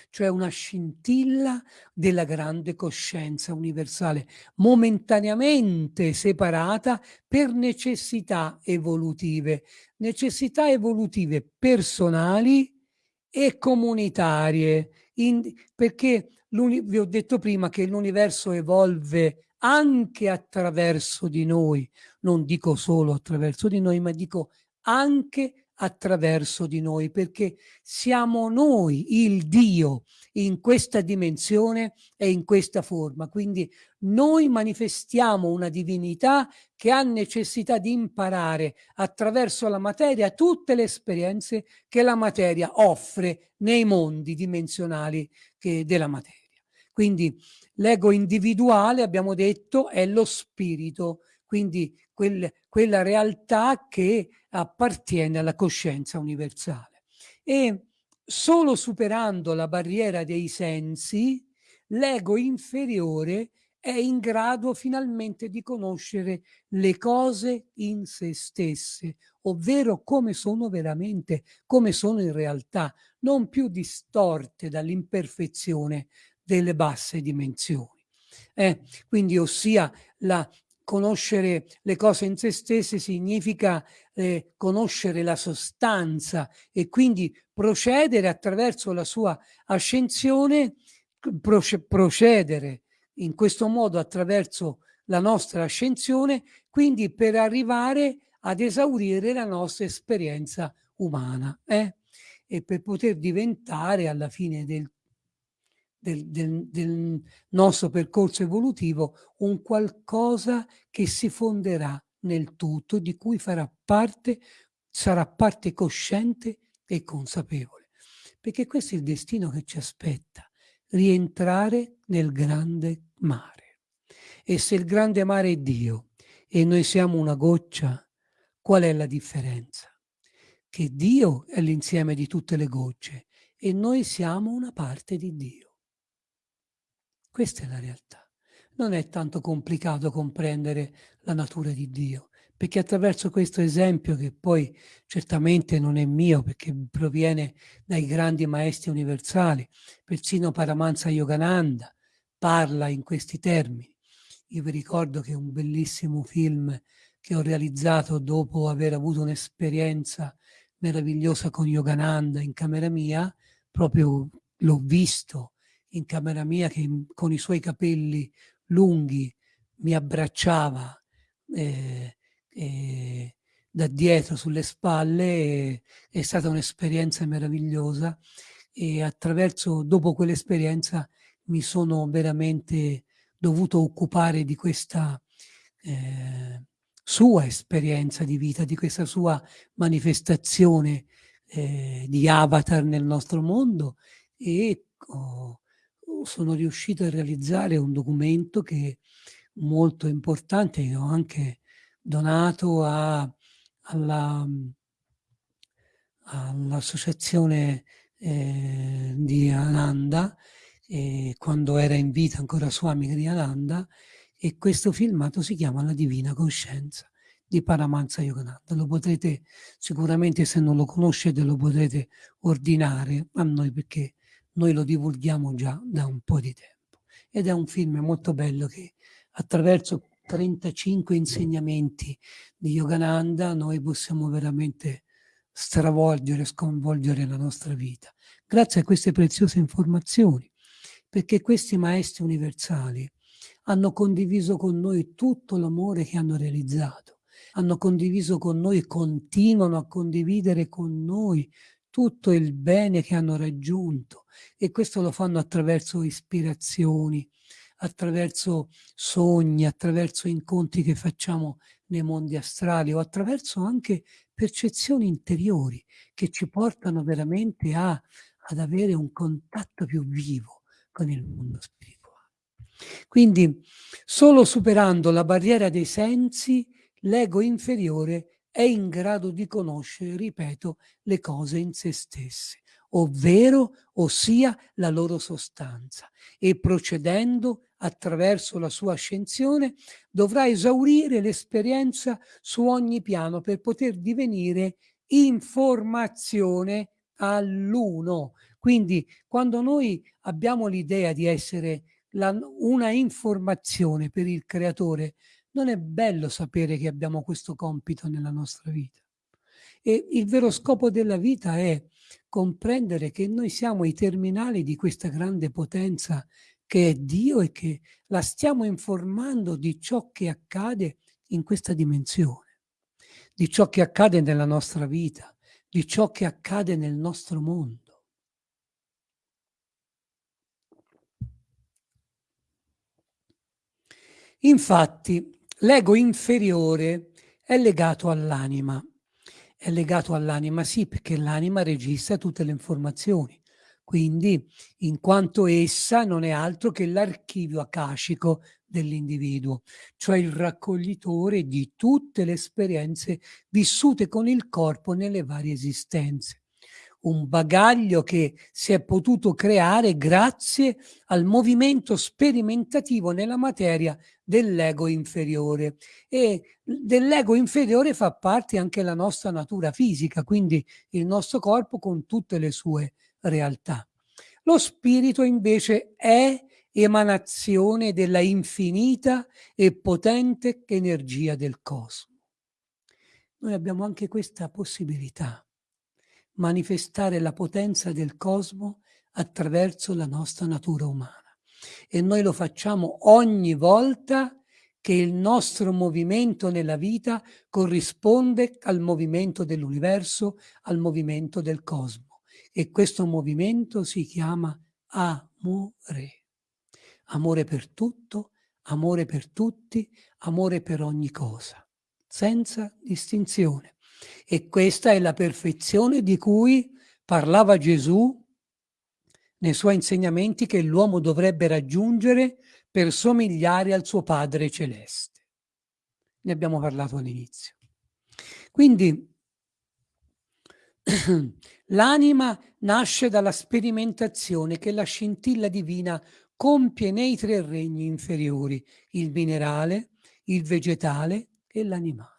cioè una scintilla della grande coscienza universale, momentaneamente separata per necessità evolutive, necessità evolutive personali e comunitarie, in, perché vi ho detto prima che l'universo evolve anche attraverso di noi, non dico solo attraverso di noi, ma dico anche attraverso di noi, perché siamo noi il Dio in questa dimensione e in questa forma. Quindi noi manifestiamo una divinità che ha necessità di imparare attraverso la materia tutte le esperienze che la materia offre nei mondi dimensionali della materia. Quindi l'ego individuale, abbiamo detto, è lo spirito, quindi quel, quella realtà che appartiene alla coscienza universale. E solo superando la barriera dei sensi, l'ego inferiore è in grado finalmente di conoscere le cose in se stesse, ovvero come sono veramente, come sono in realtà, non più distorte dall'imperfezione delle basse dimensioni. Eh, quindi ossia la conoscere le cose in se stesse significa eh, conoscere la sostanza e quindi procedere attraverso la sua ascensione, procedere in questo modo attraverso la nostra ascensione, quindi per arrivare ad esaurire la nostra esperienza umana eh? e per poter diventare alla fine del del, del, del nostro percorso evolutivo un qualcosa che si fonderà nel tutto, di cui farà parte, sarà parte cosciente e consapevole. Perché questo è il destino che ci aspetta, rientrare nel grande mare. E se il grande mare è Dio e noi siamo una goccia, qual è la differenza? Che Dio è l'insieme di tutte le gocce e noi siamo una parte di Dio. Questa è la realtà. Non è tanto complicato comprendere la natura di Dio, perché attraverso questo esempio, che poi certamente non è mio, perché proviene dai grandi maestri universali, persino Paramahansa Yogananda parla in questi termini. Io vi ricordo che un bellissimo film che ho realizzato dopo aver avuto un'esperienza meravigliosa con Yogananda in camera mia, proprio l'ho visto in camera mia che con i suoi capelli lunghi mi abbracciava eh, eh, da dietro sulle spalle, è stata un'esperienza meravigliosa e attraverso, dopo quell'esperienza mi sono veramente dovuto occupare di questa eh, sua esperienza di vita, di questa sua manifestazione eh, di avatar nel nostro mondo e ho, sono riuscito a realizzare un documento che è molto importante, che ho anche donato all'associazione eh, di Ananda, eh, quando era in vita ancora Swami Ananda, e questo filmato si chiama La Divina Coscienza di Paramahansa Yogananda. Lo potrete sicuramente, se non lo conoscete, lo potrete ordinare a noi perché noi lo divulghiamo già da un po' di tempo. Ed è un film molto bello che attraverso 35 insegnamenti di Yogananda noi possiamo veramente stravolgere, sconvolgere la nostra vita. Grazie a queste preziose informazioni, perché questi maestri universali hanno condiviso con noi tutto l'amore che hanno realizzato, hanno condiviso con noi e continuano a condividere con noi tutto il bene che hanno raggiunto e questo lo fanno attraverso ispirazioni, attraverso sogni, attraverso incontri che facciamo nei mondi astrali o attraverso anche percezioni interiori che ci portano veramente a, ad avere un contatto più vivo con il mondo spirituale. Quindi solo superando la barriera dei sensi l'ego inferiore è in grado di conoscere, ripeto, le cose in se stesse, ovvero, ossia la loro sostanza, e procedendo attraverso la sua ascensione dovrà esaurire l'esperienza su ogni piano per poter divenire informazione all'uno. Quindi quando noi abbiamo l'idea di essere la, una informazione per il creatore, non è bello sapere che abbiamo questo compito nella nostra vita. E il vero scopo della vita è comprendere che noi siamo i terminali di questa grande potenza che è Dio e che la stiamo informando di ciò che accade in questa dimensione, di ciò che accade nella nostra vita, di ciò che accade nel nostro mondo. Infatti, l'ego inferiore è legato all'anima. È legato all'anima, sì, perché l'anima registra tutte le informazioni. Quindi, in quanto essa non è altro che l'archivio akashico dell'individuo, cioè il raccoglitore di tutte le esperienze vissute con il corpo nelle varie esistenze. Un bagaglio che si è potuto creare grazie al movimento sperimentativo nella materia dell'ego inferiore e dell'ego inferiore fa parte anche la nostra natura fisica, quindi il nostro corpo con tutte le sue realtà. Lo spirito invece è emanazione della infinita e potente energia del cosmo. Noi abbiamo anche questa possibilità, manifestare la potenza del cosmo attraverso la nostra natura umana. E noi lo facciamo ogni volta che il nostro movimento nella vita corrisponde al movimento dell'universo, al movimento del cosmo e questo movimento si chiama amore. Amore per tutto, amore per tutti, amore per ogni cosa, senza distinzione. E questa è la perfezione di cui parlava Gesù nei suoi insegnamenti che l'uomo dovrebbe raggiungere per somigliare al suo Padre Celeste. Ne abbiamo parlato all'inizio. Quindi L'anima nasce dalla sperimentazione che la scintilla divina compie nei tre regni inferiori, il minerale, il vegetale e l'animale.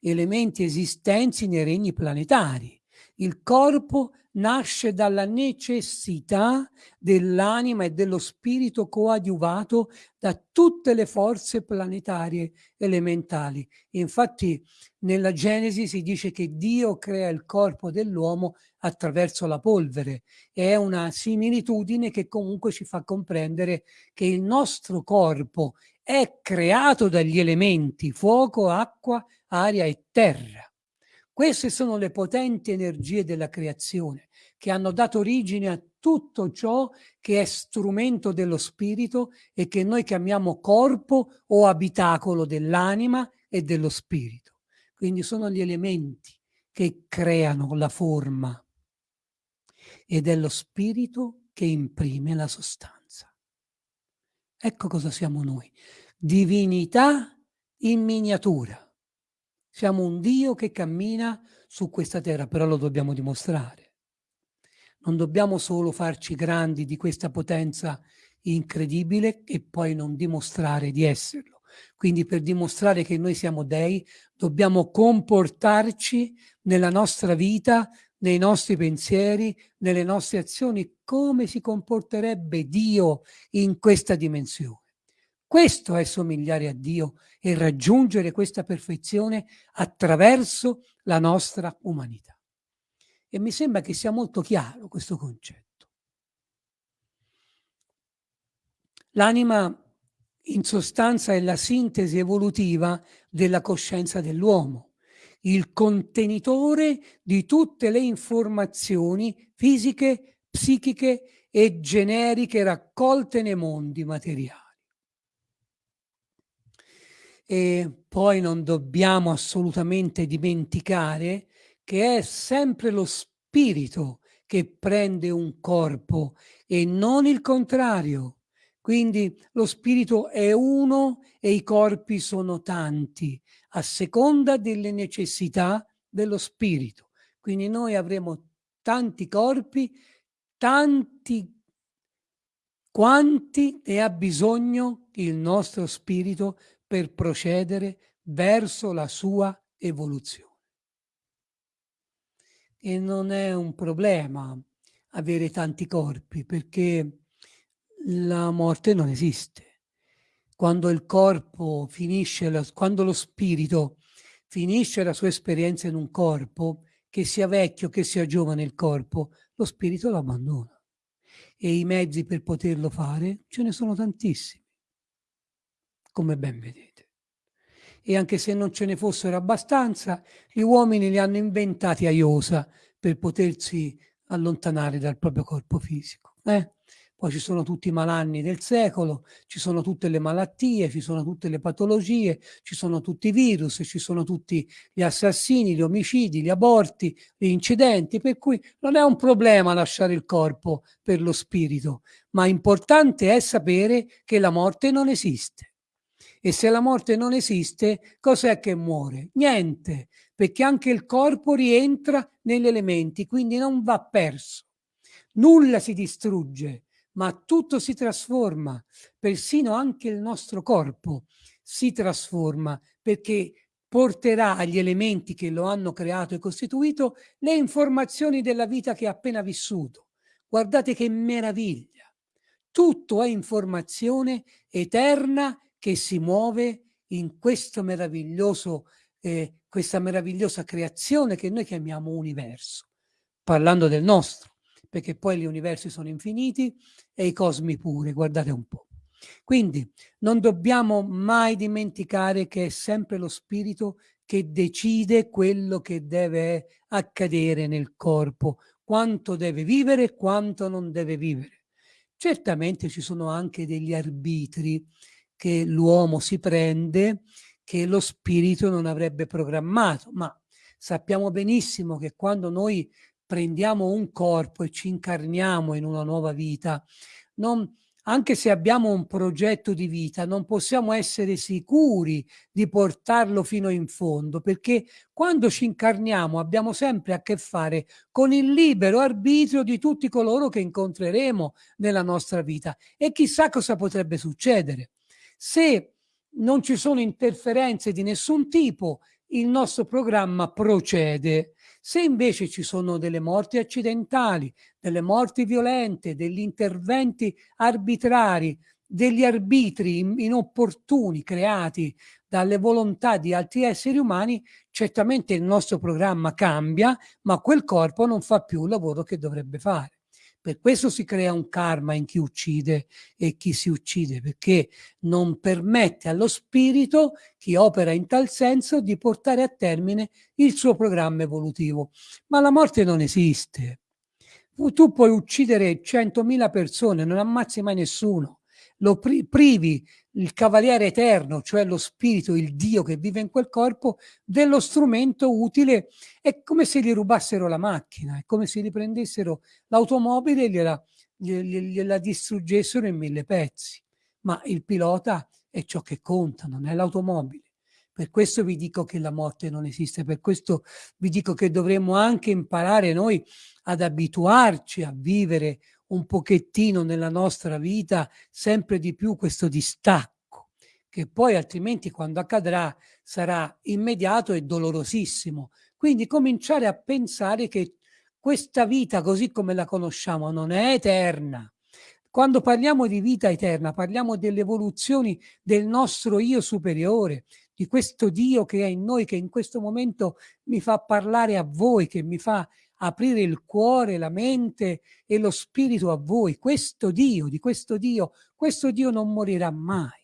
Elementi esistenti nei regni planetari. Il corpo nasce dalla necessità dell'anima e dello spirito coadiuvato da tutte le forze planetarie elementali. Infatti nella Genesi si dice che Dio crea il corpo dell'uomo attraverso la polvere. È una similitudine che comunque ci fa comprendere che il nostro corpo è creato dagli elementi fuoco, acqua, aria e terra. Queste sono le potenti energie della creazione che hanno dato origine a tutto ciò che è strumento dello spirito e che noi chiamiamo corpo o abitacolo dell'anima e dello spirito. Quindi sono gli elementi che creano la forma ed è lo spirito che imprime la sostanza. Ecco cosa siamo noi. Divinità in miniatura. Siamo un Dio che cammina su questa terra, però lo dobbiamo dimostrare. Non dobbiamo solo farci grandi di questa potenza incredibile e poi non dimostrare di esserlo. Quindi per dimostrare che noi siamo dei, dobbiamo comportarci nella nostra vita, nei nostri pensieri, nelle nostre azioni, come si comporterebbe Dio in questa dimensione. Questo è somigliare a Dio e raggiungere questa perfezione attraverso la nostra umanità. E mi sembra che sia molto chiaro questo concetto. L'anima in sostanza è la sintesi evolutiva della coscienza dell'uomo, il contenitore di tutte le informazioni fisiche, psichiche e generiche raccolte nei mondi materiali. E poi non dobbiamo assolutamente dimenticare che è sempre lo spirito che prende un corpo e non il contrario. Quindi lo spirito è uno e i corpi sono tanti, a seconda delle necessità dello spirito. Quindi noi avremo tanti corpi, tanti quanti ne ha bisogno il nostro spirito per procedere verso la sua evoluzione. E non è un problema avere tanti corpi perché la morte non esiste. Quando il corpo finisce, la, quando lo spirito finisce la sua esperienza in un corpo, che sia vecchio, che sia giovane il corpo, lo spirito lo abbandona. E i mezzi per poterlo fare ce ne sono tantissimi come ben vedete. e anche se non ce ne fossero abbastanza, gli uomini li hanno inventati a iosa per potersi allontanare dal proprio corpo fisico. Eh? Poi ci sono tutti i malanni del secolo, ci sono tutte le malattie, ci sono tutte le patologie, ci sono tutti i virus, ci sono tutti gli assassini, gli omicidi, gli aborti, gli incidenti, per cui non è un problema lasciare il corpo per lo spirito, ma importante è sapere che la morte non esiste. E se la morte non esiste, cos'è che muore? Niente, perché anche il corpo rientra negli elementi, quindi non va perso. Nulla si distrugge, ma tutto si trasforma, persino anche il nostro corpo si trasforma perché porterà agli elementi che lo hanno creato e costituito le informazioni della vita che ha appena vissuto. Guardate che meraviglia! Tutto è informazione eterna che si muove in questo meraviglioso, eh, questa meravigliosa creazione che noi chiamiamo universo, parlando del nostro perché poi gli universi sono infiniti e i cosmi pure, guardate un po'. Quindi non dobbiamo mai dimenticare che è sempre lo spirito che decide quello che deve accadere nel corpo, quanto deve vivere e quanto non deve vivere. Certamente ci sono anche degli arbitri che l'uomo si prende che lo spirito non avrebbe programmato, ma sappiamo benissimo che quando noi prendiamo un corpo e ci incarniamo in una nuova vita, non, anche se abbiamo un progetto di vita, non possiamo essere sicuri di portarlo fino in fondo, perché quando ci incarniamo abbiamo sempre a che fare con il libero arbitrio di tutti coloro che incontreremo nella nostra vita e chissà cosa potrebbe succedere. Se non ci sono interferenze di nessun tipo, il nostro programma procede. Se invece ci sono delle morti accidentali, delle morti violente, degli interventi arbitrari, degli arbitri inopportuni creati dalle volontà di altri esseri umani, certamente il nostro programma cambia, ma quel corpo non fa più il lavoro che dovrebbe fare. Per questo si crea un karma in chi uccide e chi si uccide, perché non permette allo spirito, chi opera in tal senso, di portare a termine il suo programma evolutivo. Ma la morte non esiste. Tu puoi uccidere 100.000 persone, non ammazzi mai nessuno lo pri privi il cavaliere eterno, cioè lo spirito, il Dio che vive in quel corpo, dello strumento utile, è come se gli rubassero la macchina, è come se riprendessero l'automobile e gliela, gliela distruggessero in mille pezzi. Ma il pilota è ciò che conta, non è l'automobile. Per questo vi dico che la morte non esiste, per questo vi dico che dovremmo anche imparare noi ad abituarci a vivere un pochettino nella nostra vita sempre di più questo distacco, che poi altrimenti quando accadrà sarà immediato e dolorosissimo. Quindi cominciare a pensare che questa vita così come la conosciamo non è eterna. Quando parliamo di vita eterna parliamo delle evoluzioni del nostro io superiore, di questo Dio che è in noi, che in questo momento mi fa parlare a voi, che mi fa aprire il cuore, la mente e lo spirito a voi. Questo Dio, di questo Dio, questo Dio non morirà mai.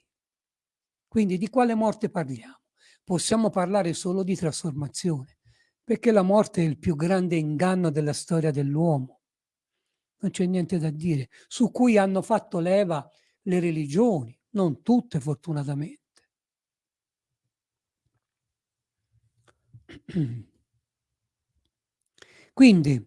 Quindi di quale morte parliamo? Possiamo parlare solo di trasformazione, perché la morte è il più grande inganno della storia dell'uomo. Non c'è niente da dire, su cui hanno fatto leva le religioni, non tutte fortunatamente. Quindi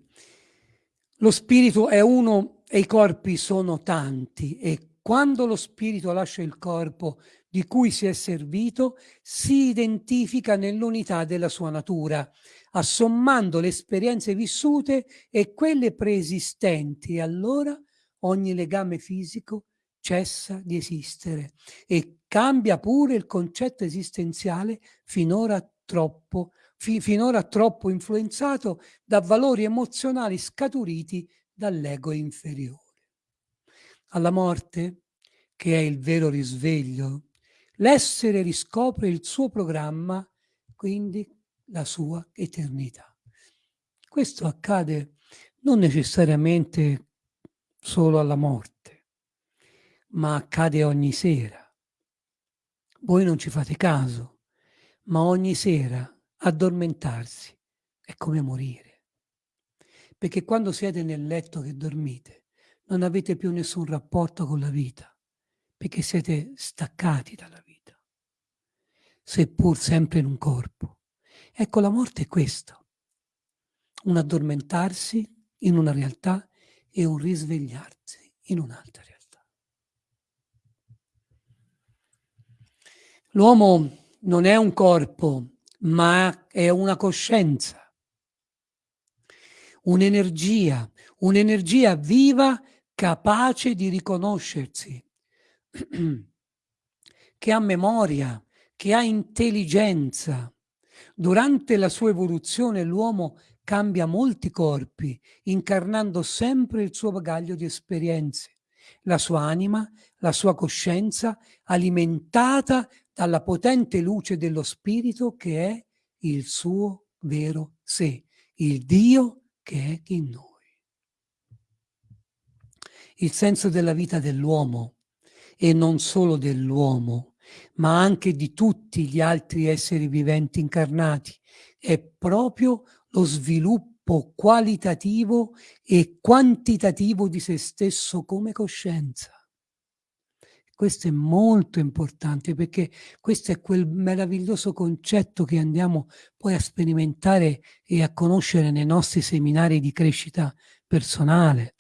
lo spirito è uno e i corpi sono tanti e quando lo spirito lascia il corpo di cui si è servito, si identifica nell'unità della sua natura, assommando le esperienze vissute e quelle preesistenti. E allora ogni legame fisico cessa di esistere e cambia pure il concetto esistenziale finora troppo fi finora troppo influenzato da valori emozionali scaturiti dall'ego inferiore. Alla morte, che è il vero risveglio, l'essere riscopre il suo programma, quindi la sua eternità. Questo accade non necessariamente solo alla morte, ma accade ogni sera. Voi non ci fate caso, ma ogni sera addormentarsi è come morire. Perché quando siete nel letto che dormite, non avete più nessun rapporto con la vita, perché siete staccati dalla vita, seppur sempre in un corpo. Ecco, la morte è questo, un addormentarsi in una realtà e un risvegliarsi in un'altra realtà. L'uomo non è un corpo, ma è una coscienza, un'energia, un'energia viva capace di riconoscersi, che ha memoria, che ha intelligenza. Durante la sua evoluzione l'uomo cambia molti corpi, incarnando sempre il suo bagaglio di esperienze, la sua anima, la sua coscienza, alimentata dalla potente luce dello spirito che è il suo vero sé, il Dio che è in noi. Il senso della vita dell'uomo, e non solo dell'uomo, ma anche di tutti gli altri esseri viventi incarnati, è proprio lo sviluppo qualitativo e quantitativo di se stesso come coscienza. Questo è molto importante perché questo è quel meraviglioso concetto che andiamo poi a sperimentare e a conoscere nei nostri seminari di crescita personale,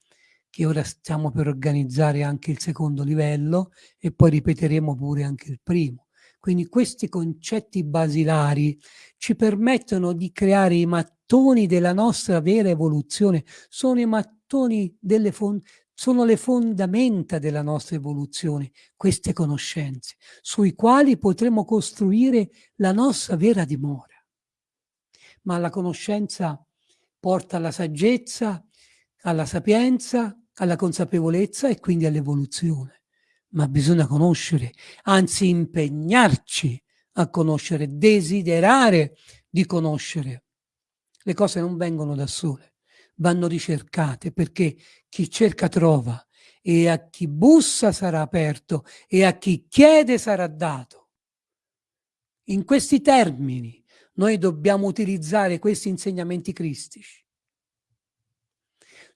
che ora stiamo per organizzare anche il secondo livello e poi ripeteremo pure anche il primo. Quindi questi concetti basilari ci permettono di creare i mattoni della nostra vera evoluzione, sono i mattoni delle sono le fondamenta della nostra evoluzione, queste conoscenze, sui quali potremo costruire la nostra vera dimora. Ma la conoscenza porta alla saggezza, alla sapienza, alla consapevolezza e quindi all'evoluzione. Ma bisogna conoscere, anzi impegnarci a conoscere, desiderare di conoscere. Le cose non vengono da sole vanno ricercate perché chi cerca trova e a chi bussa sarà aperto e a chi chiede sarà dato. In questi termini noi dobbiamo utilizzare questi insegnamenti cristici.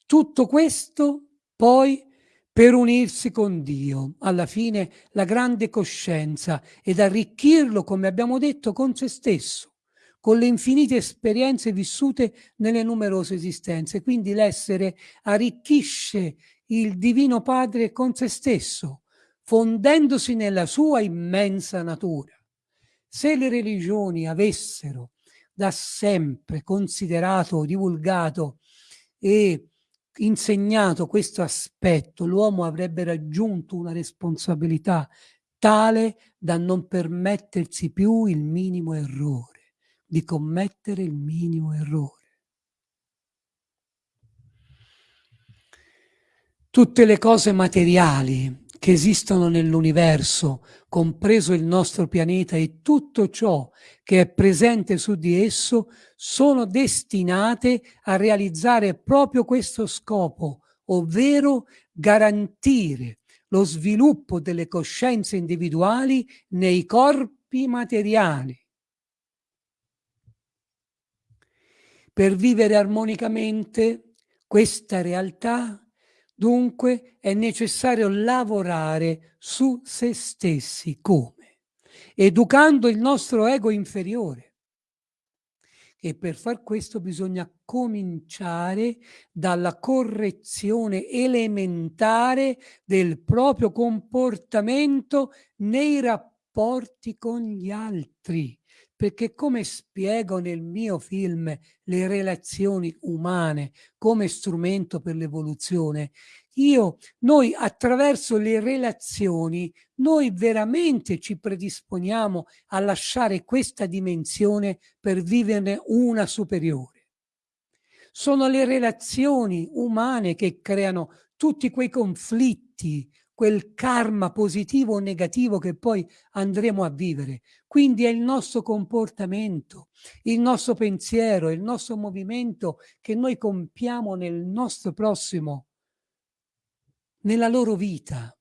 Tutto questo poi per unirsi con Dio, alla fine la grande coscienza ed arricchirlo, come abbiamo detto, con se stesso con le infinite esperienze vissute nelle numerose esistenze. Quindi l'essere arricchisce il Divino Padre con se stesso, fondendosi nella sua immensa natura. Se le religioni avessero da sempre considerato, divulgato e insegnato questo aspetto, l'uomo avrebbe raggiunto una responsabilità tale da non permettersi più il minimo errore di commettere il minimo errore. Tutte le cose materiali che esistono nell'universo, compreso il nostro pianeta e tutto ciò che è presente su di esso, sono destinate a realizzare proprio questo scopo, ovvero garantire lo sviluppo delle coscienze individuali nei corpi materiali Per vivere armonicamente questa realtà, dunque, è necessario lavorare su se stessi. Come? Educando il nostro ego inferiore. E per far questo bisogna cominciare dalla correzione elementare del proprio comportamento nei rapporti con gli altri perché come spiego nel mio film le relazioni umane come strumento per l'evoluzione, io, noi attraverso le relazioni, noi veramente ci predisponiamo a lasciare questa dimensione per viverne una superiore. Sono le relazioni umane che creano tutti quei conflitti, quel karma positivo o negativo che poi andremo a vivere. Quindi è il nostro comportamento, il nostro pensiero, il nostro movimento che noi compiamo nel nostro prossimo, nella loro vita.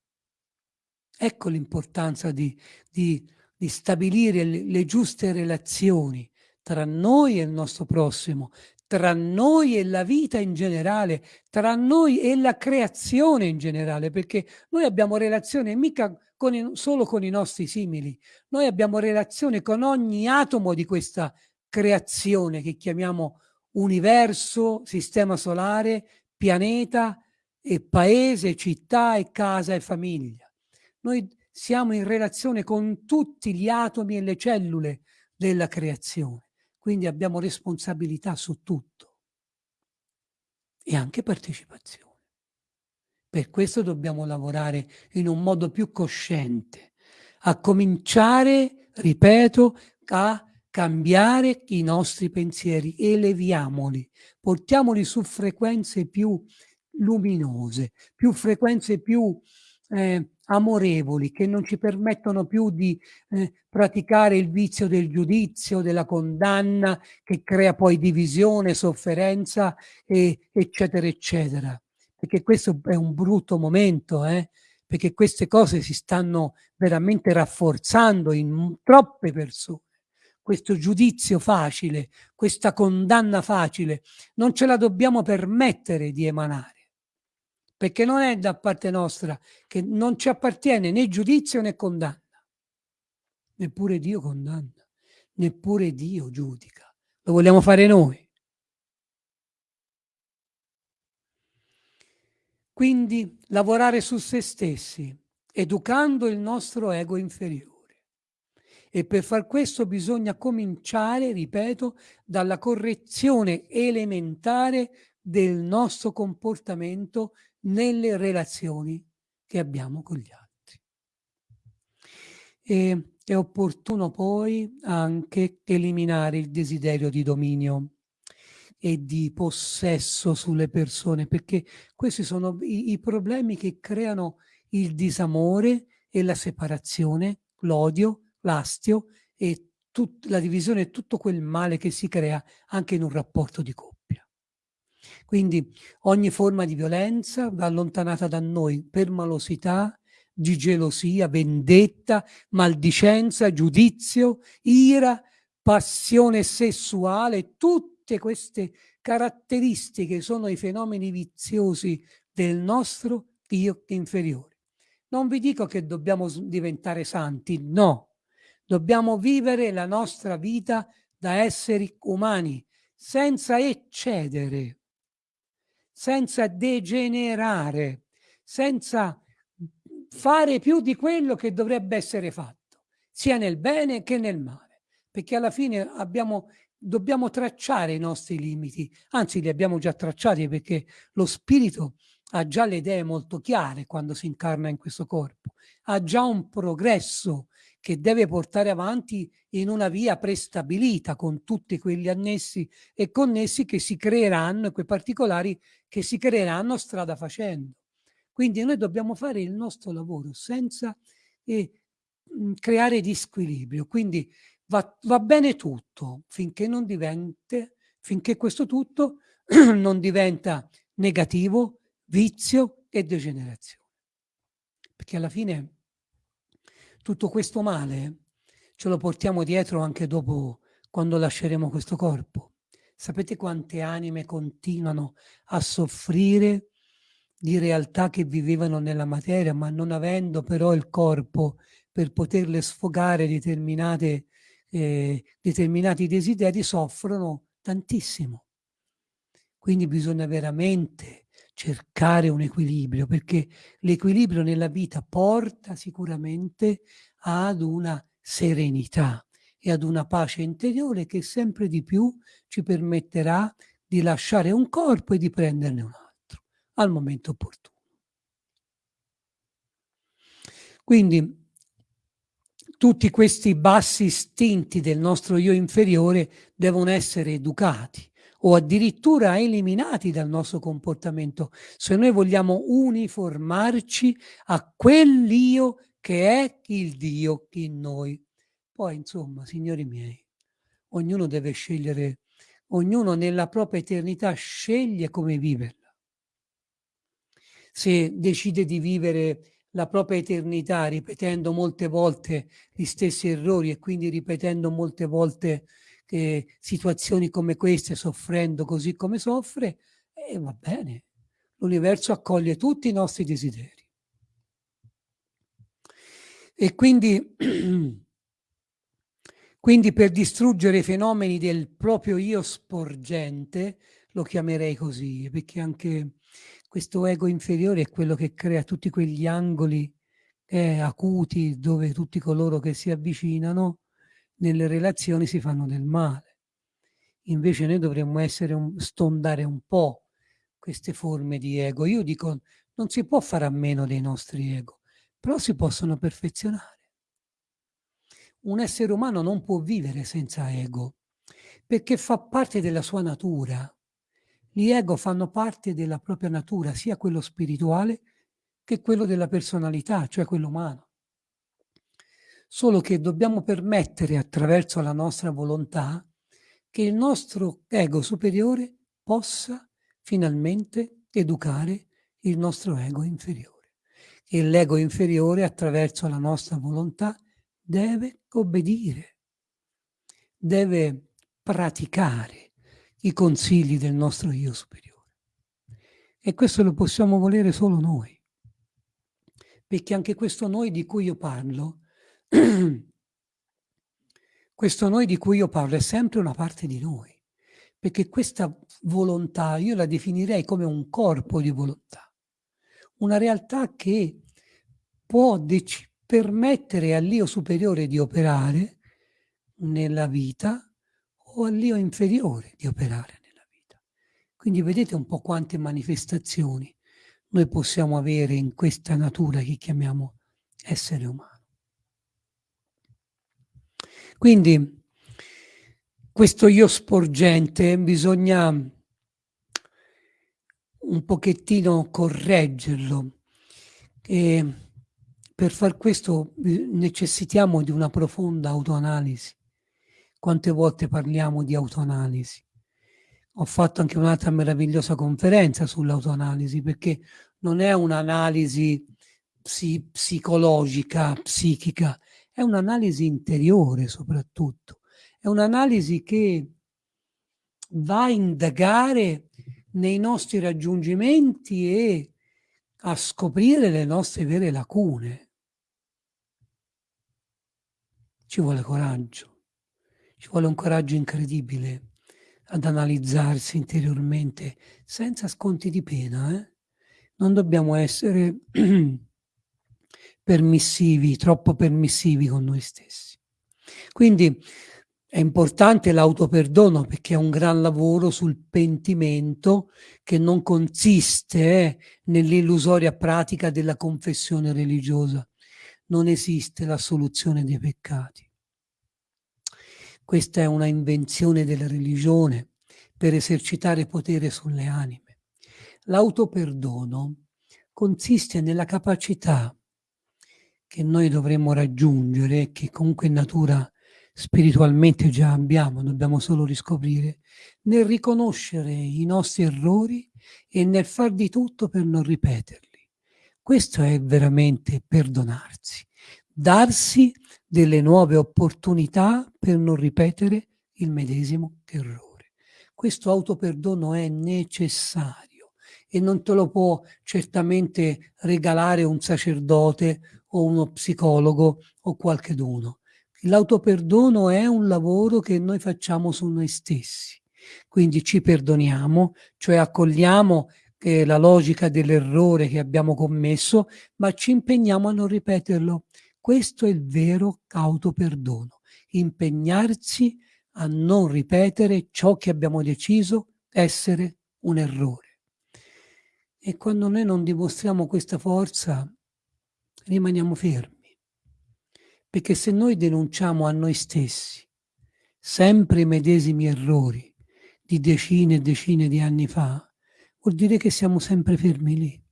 Ecco l'importanza di, di di stabilire le, le giuste relazioni tra noi e il nostro prossimo, tra noi e la vita in generale, tra noi e la creazione in generale, perché noi abbiamo relazione mica con i, solo con i nostri simili, noi abbiamo relazione con ogni atomo di questa creazione che chiamiamo universo, sistema solare, pianeta e paese, città e casa e famiglia. Noi siamo in relazione con tutti gli atomi e le cellule della creazione quindi abbiamo responsabilità su tutto e anche partecipazione. Per questo dobbiamo lavorare in un modo più cosciente, a cominciare, ripeto, a cambiare i nostri pensieri, eleviamoli, portiamoli su frequenze più luminose, più frequenze più eh, amorevoli che non ci permettono più di eh, praticare il vizio del giudizio, della condanna che crea poi divisione, sofferenza e, eccetera eccetera. Perché questo è un brutto momento, eh? perché queste cose si stanno veramente rafforzando in troppe persone. Questo giudizio facile, questa condanna facile, non ce la dobbiamo permettere di emanare perché non è da parte nostra che non ci appartiene né giudizio né condanna. Neppure Dio condanna, neppure Dio giudica. Lo vogliamo fare noi. Quindi lavorare su se stessi, educando il nostro ego inferiore. E per far questo bisogna cominciare, ripeto, dalla correzione elementare del nostro comportamento nelle relazioni che abbiamo con gli altri. E è opportuno poi anche eliminare il desiderio di dominio e di possesso sulle persone, perché questi sono i, i problemi che creano il disamore e la separazione, l'odio, l'astio e la divisione e tutto quel male che si crea anche in un rapporto di coppia. Quindi ogni forma di violenza va allontanata da noi per malosità, di gelosia, vendetta, maldicenza, giudizio, ira, passione sessuale, tutte queste caratteristiche sono i fenomeni viziosi del nostro io inferiore. Non vi dico che dobbiamo diventare santi, no. Dobbiamo vivere la nostra vita da esseri umani, senza eccedere senza degenerare, senza fare più di quello che dovrebbe essere fatto, sia nel bene che nel male, perché alla fine abbiamo, dobbiamo tracciare i nostri limiti, anzi li abbiamo già tracciati perché lo spirito ha già le idee molto chiare quando si incarna in questo corpo, ha già un progresso che deve portare avanti in una via prestabilita con tutti quegli annessi e connessi che si creeranno, quei particolari che si creeranno strada facendo. Quindi noi dobbiamo fare il nostro lavoro senza eh, creare disquilibrio. Quindi va, va bene tutto finché non diventa, finché questo tutto non diventa negativo, vizio e degenerazione. Perché alla fine tutto questo male ce lo portiamo dietro anche dopo quando lasceremo questo corpo. Sapete quante anime continuano a soffrire di realtà che vivevano nella materia, ma non avendo però il corpo per poterle sfogare determinate, eh, determinati desideri, soffrono tantissimo. Quindi bisogna veramente cercare un equilibrio, perché l'equilibrio nella vita porta sicuramente ad una serenità e ad una pace interiore che sempre di più ci permetterà di lasciare un corpo e di prenderne un altro al momento opportuno. Quindi tutti questi bassi istinti del nostro io inferiore devono essere educati o addirittura eliminati dal nostro comportamento se noi vogliamo uniformarci a quell'io che è il Dio in noi. Poi, insomma, signori miei, ognuno deve scegliere, ognuno nella propria eternità sceglie come viverla. Se decide di vivere la propria eternità ripetendo molte volte gli stessi errori e quindi ripetendo molte volte eh, situazioni come queste, soffrendo così come soffre, e eh, va bene. L'universo accoglie tutti i nostri desideri. E quindi, quindi per distruggere i fenomeni del proprio io sporgente, lo chiamerei così, perché anche questo ego inferiore è quello che crea tutti quegli angoli eh, acuti dove tutti coloro che si avvicinano nelle relazioni si fanno del male. Invece noi dovremmo un, stondare un po' queste forme di ego. Io dico, non si può fare a meno dei nostri ego, però si possono perfezionare. Un essere umano non può vivere senza ego, perché fa parte della sua natura. Gli ego fanno parte della propria natura, sia quello spirituale che quello della personalità, cioè quello umano. Solo che dobbiamo permettere attraverso la nostra volontà che il nostro ego superiore possa finalmente educare il nostro ego inferiore e l'ego inferiore attraverso la nostra volontà deve obbedire, deve praticare i consigli del nostro io superiore. E questo lo possiamo volere solo noi, perché anche questo noi di cui io parlo, questo noi di cui io parlo è sempre una parte di noi, perché questa volontà io la definirei come un corpo di volontà una realtà che può permettere all'io superiore di operare nella vita o all'io inferiore di operare nella vita. Quindi vedete un po' quante manifestazioni noi possiamo avere in questa natura che chiamiamo essere umano. Quindi questo io sporgente bisogna un pochettino correggerlo. E per far questo eh, necessitiamo di una profonda autoanalisi. Quante volte parliamo di autoanalisi? Ho fatto anche un'altra meravigliosa conferenza sull'autoanalisi perché non è un'analisi psi psicologica, psichica, è un'analisi interiore soprattutto. È un'analisi che va a indagare nei nostri raggiungimenti e a scoprire le nostre vere lacune. Ci vuole coraggio, ci vuole un coraggio incredibile ad analizzarsi interiormente senza sconti di pena. Eh? Non dobbiamo essere permissivi, troppo permissivi con noi stessi. Quindi è importante l'autoperdono perché è un gran lavoro sul pentimento che non consiste eh, nell'illusoria pratica della confessione religiosa. Non esiste la soluzione dei peccati. Questa è una invenzione della religione per esercitare potere sulle anime. L'autoperdono consiste nella capacità che noi dovremmo raggiungere, che comunque in natura spiritualmente già abbiamo, dobbiamo solo riscoprire, nel riconoscere i nostri errori e nel far di tutto per non ripeterli. Questo è veramente perdonarsi, darsi delle nuove opportunità per non ripetere il medesimo errore. Questo autoperdono è necessario e non te lo può certamente regalare un sacerdote o uno psicologo o qualcheduno L'autoperdono è un lavoro che noi facciamo su noi stessi. Quindi ci perdoniamo, cioè accogliamo eh, la logica dell'errore che abbiamo commesso, ma ci impegniamo a non ripeterlo. Questo è il vero autoperdono, impegnarsi a non ripetere ciò che abbiamo deciso essere un errore. E quando noi non dimostriamo questa forza, rimaniamo fermi. Perché se noi denunciamo a noi stessi sempre i medesimi errori di decine e decine di anni fa, vuol dire che siamo sempre fermi lì.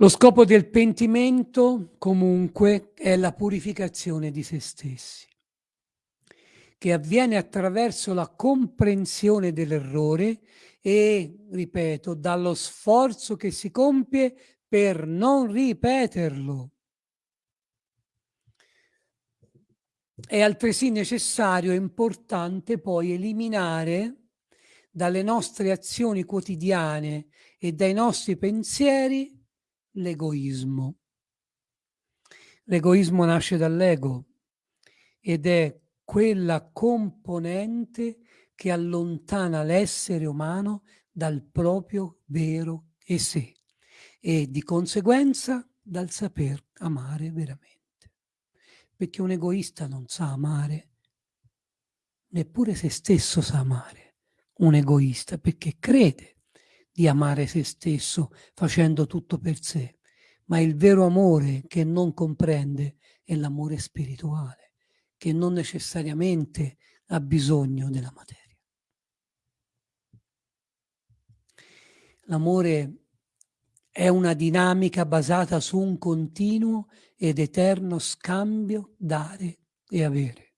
Lo scopo del pentimento, comunque, è la purificazione di se stessi. che avviene attraverso la comprensione dell'errore e, ripeto, dallo sforzo che si compie per non ripeterlo. È altresì necessario e importante poi eliminare dalle nostre azioni quotidiane e dai nostri pensieri l'egoismo. L'egoismo nasce dall'ego ed è quella componente che allontana l'essere umano dal proprio vero e sé e di conseguenza dal saper amare veramente. Perché un egoista non sa amare, neppure se stesso sa amare. Un egoista perché crede di amare se stesso facendo tutto per sé, ma il vero amore che non comprende è l'amore spirituale, che non necessariamente ha bisogno della materia. L'amore è una dinamica basata su un continuo ed eterno scambio dare e avere.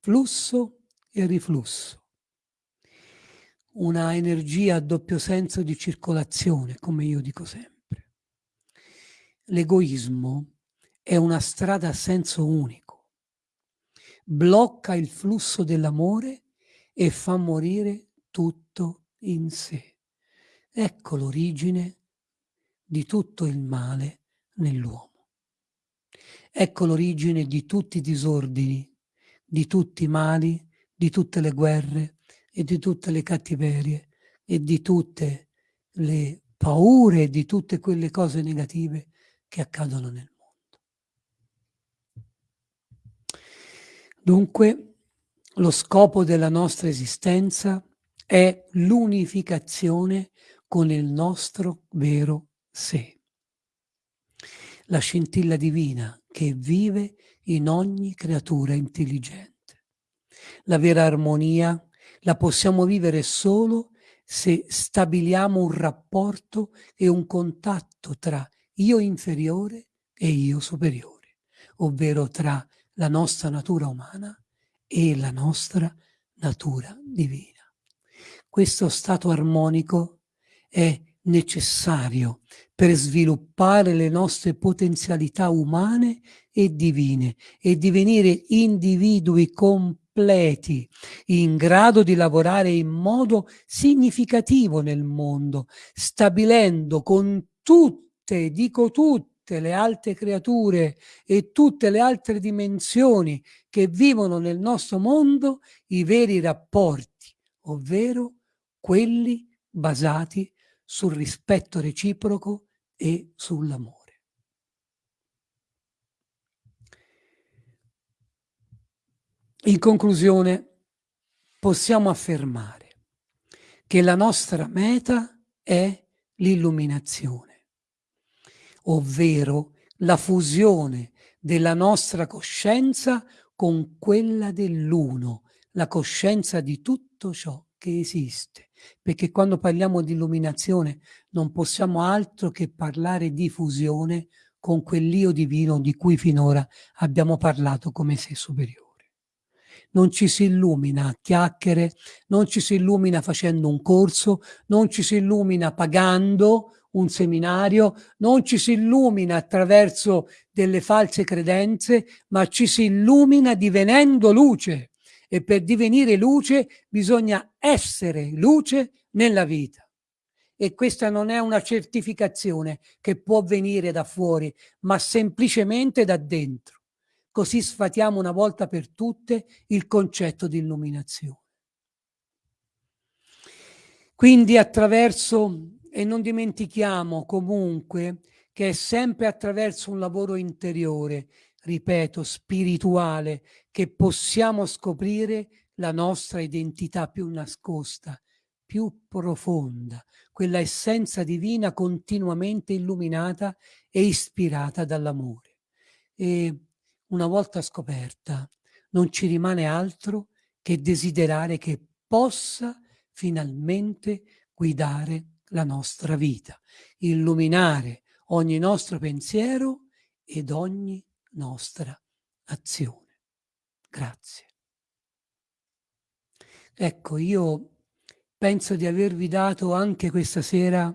Flusso e riflusso. Una energia a doppio senso di circolazione, come io dico sempre. L'egoismo è una strada a senso unico. Blocca il flusso dell'amore e fa morire tutto in sé. Ecco l'origine di tutto il male nell'uomo. Ecco l'origine di tutti i disordini, di tutti i mali, di tutte le guerre e di tutte le cattiverie e di tutte le paure e di tutte quelle cose negative che accadono nel mondo. Dunque, lo scopo della nostra esistenza è l'unificazione con il nostro vero sé. La scintilla divina che vive in ogni creatura intelligente. La vera armonia la possiamo vivere solo se stabiliamo un rapporto e un contatto tra io inferiore e io superiore, ovvero tra la nostra natura umana e la nostra natura divina. Questo stato armonico è necessario per sviluppare le nostre potenzialità umane e divine e divenire individui completi in grado di lavorare in modo significativo nel mondo, stabilendo con tutte, dico tutte, le altre creature e tutte le altre dimensioni che vivono nel nostro mondo i veri rapporti, ovvero quelli basati sul rispetto reciproco e sull'amore. In conclusione, possiamo affermare che la nostra meta è l'illuminazione, ovvero la fusione della nostra coscienza con quella dell'uno, la coscienza di tutto ciò che esiste perché quando parliamo di illuminazione non possiamo altro che parlare di fusione con quell'io divino di cui finora abbiamo parlato come sé superiore. Non ci si illumina a chiacchiere, non ci si illumina facendo un corso, non ci si illumina pagando un seminario, non ci si illumina attraverso delle false credenze, ma ci si illumina divenendo luce e per divenire luce bisogna essere luce nella vita. E questa non è una certificazione che può venire da fuori, ma semplicemente da dentro. Così sfatiamo una volta per tutte il concetto di illuminazione. Quindi attraverso, e non dimentichiamo comunque, che è sempre attraverso un lavoro interiore ripeto, spirituale, che possiamo scoprire la nostra identità più nascosta, più profonda, quella essenza divina continuamente illuminata e ispirata dall'amore. E una volta scoperta non ci rimane altro che desiderare che possa finalmente guidare la nostra vita, illuminare ogni nostro pensiero ed ogni nostra azione. Grazie. Ecco, io penso di avervi dato anche questa sera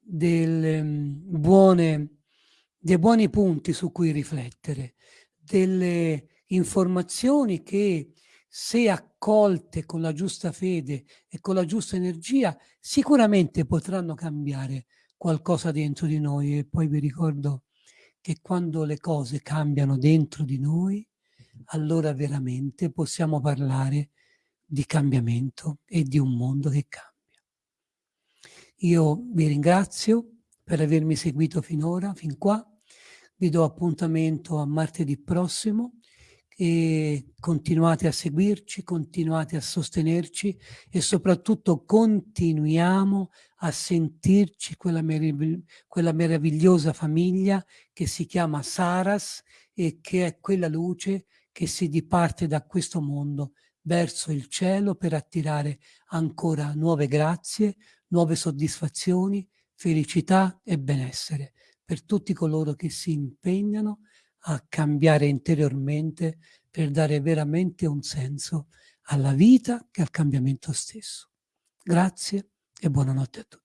delle mm, buone, dei buoni punti su cui riflettere, delle informazioni che se accolte con la giusta fede e con la giusta energia sicuramente potranno cambiare qualcosa dentro di noi e poi vi ricordo che quando le cose cambiano dentro di noi allora veramente possiamo parlare di cambiamento e di un mondo che cambia. Io vi ringrazio per avermi seguito finora, fin qua. Vi do appuntamento a martedì prossimo e continuate a seguirci, continuate a sostenerci e soprattutto continuiamo a sentirci quella, meravigli quella meravigliosa famiglia che si chiama Saras e che è quella luce che si diparte da questo mondo verso il cielo per attirare ancora nuove grazie, nuove soddisfazioni, felicità e benessere per tutti coloro che si impegnano a cambiare interiormente per dare veramente un senso alla vita e al cambiamento stesso. Grazie e buonanotte a tutti.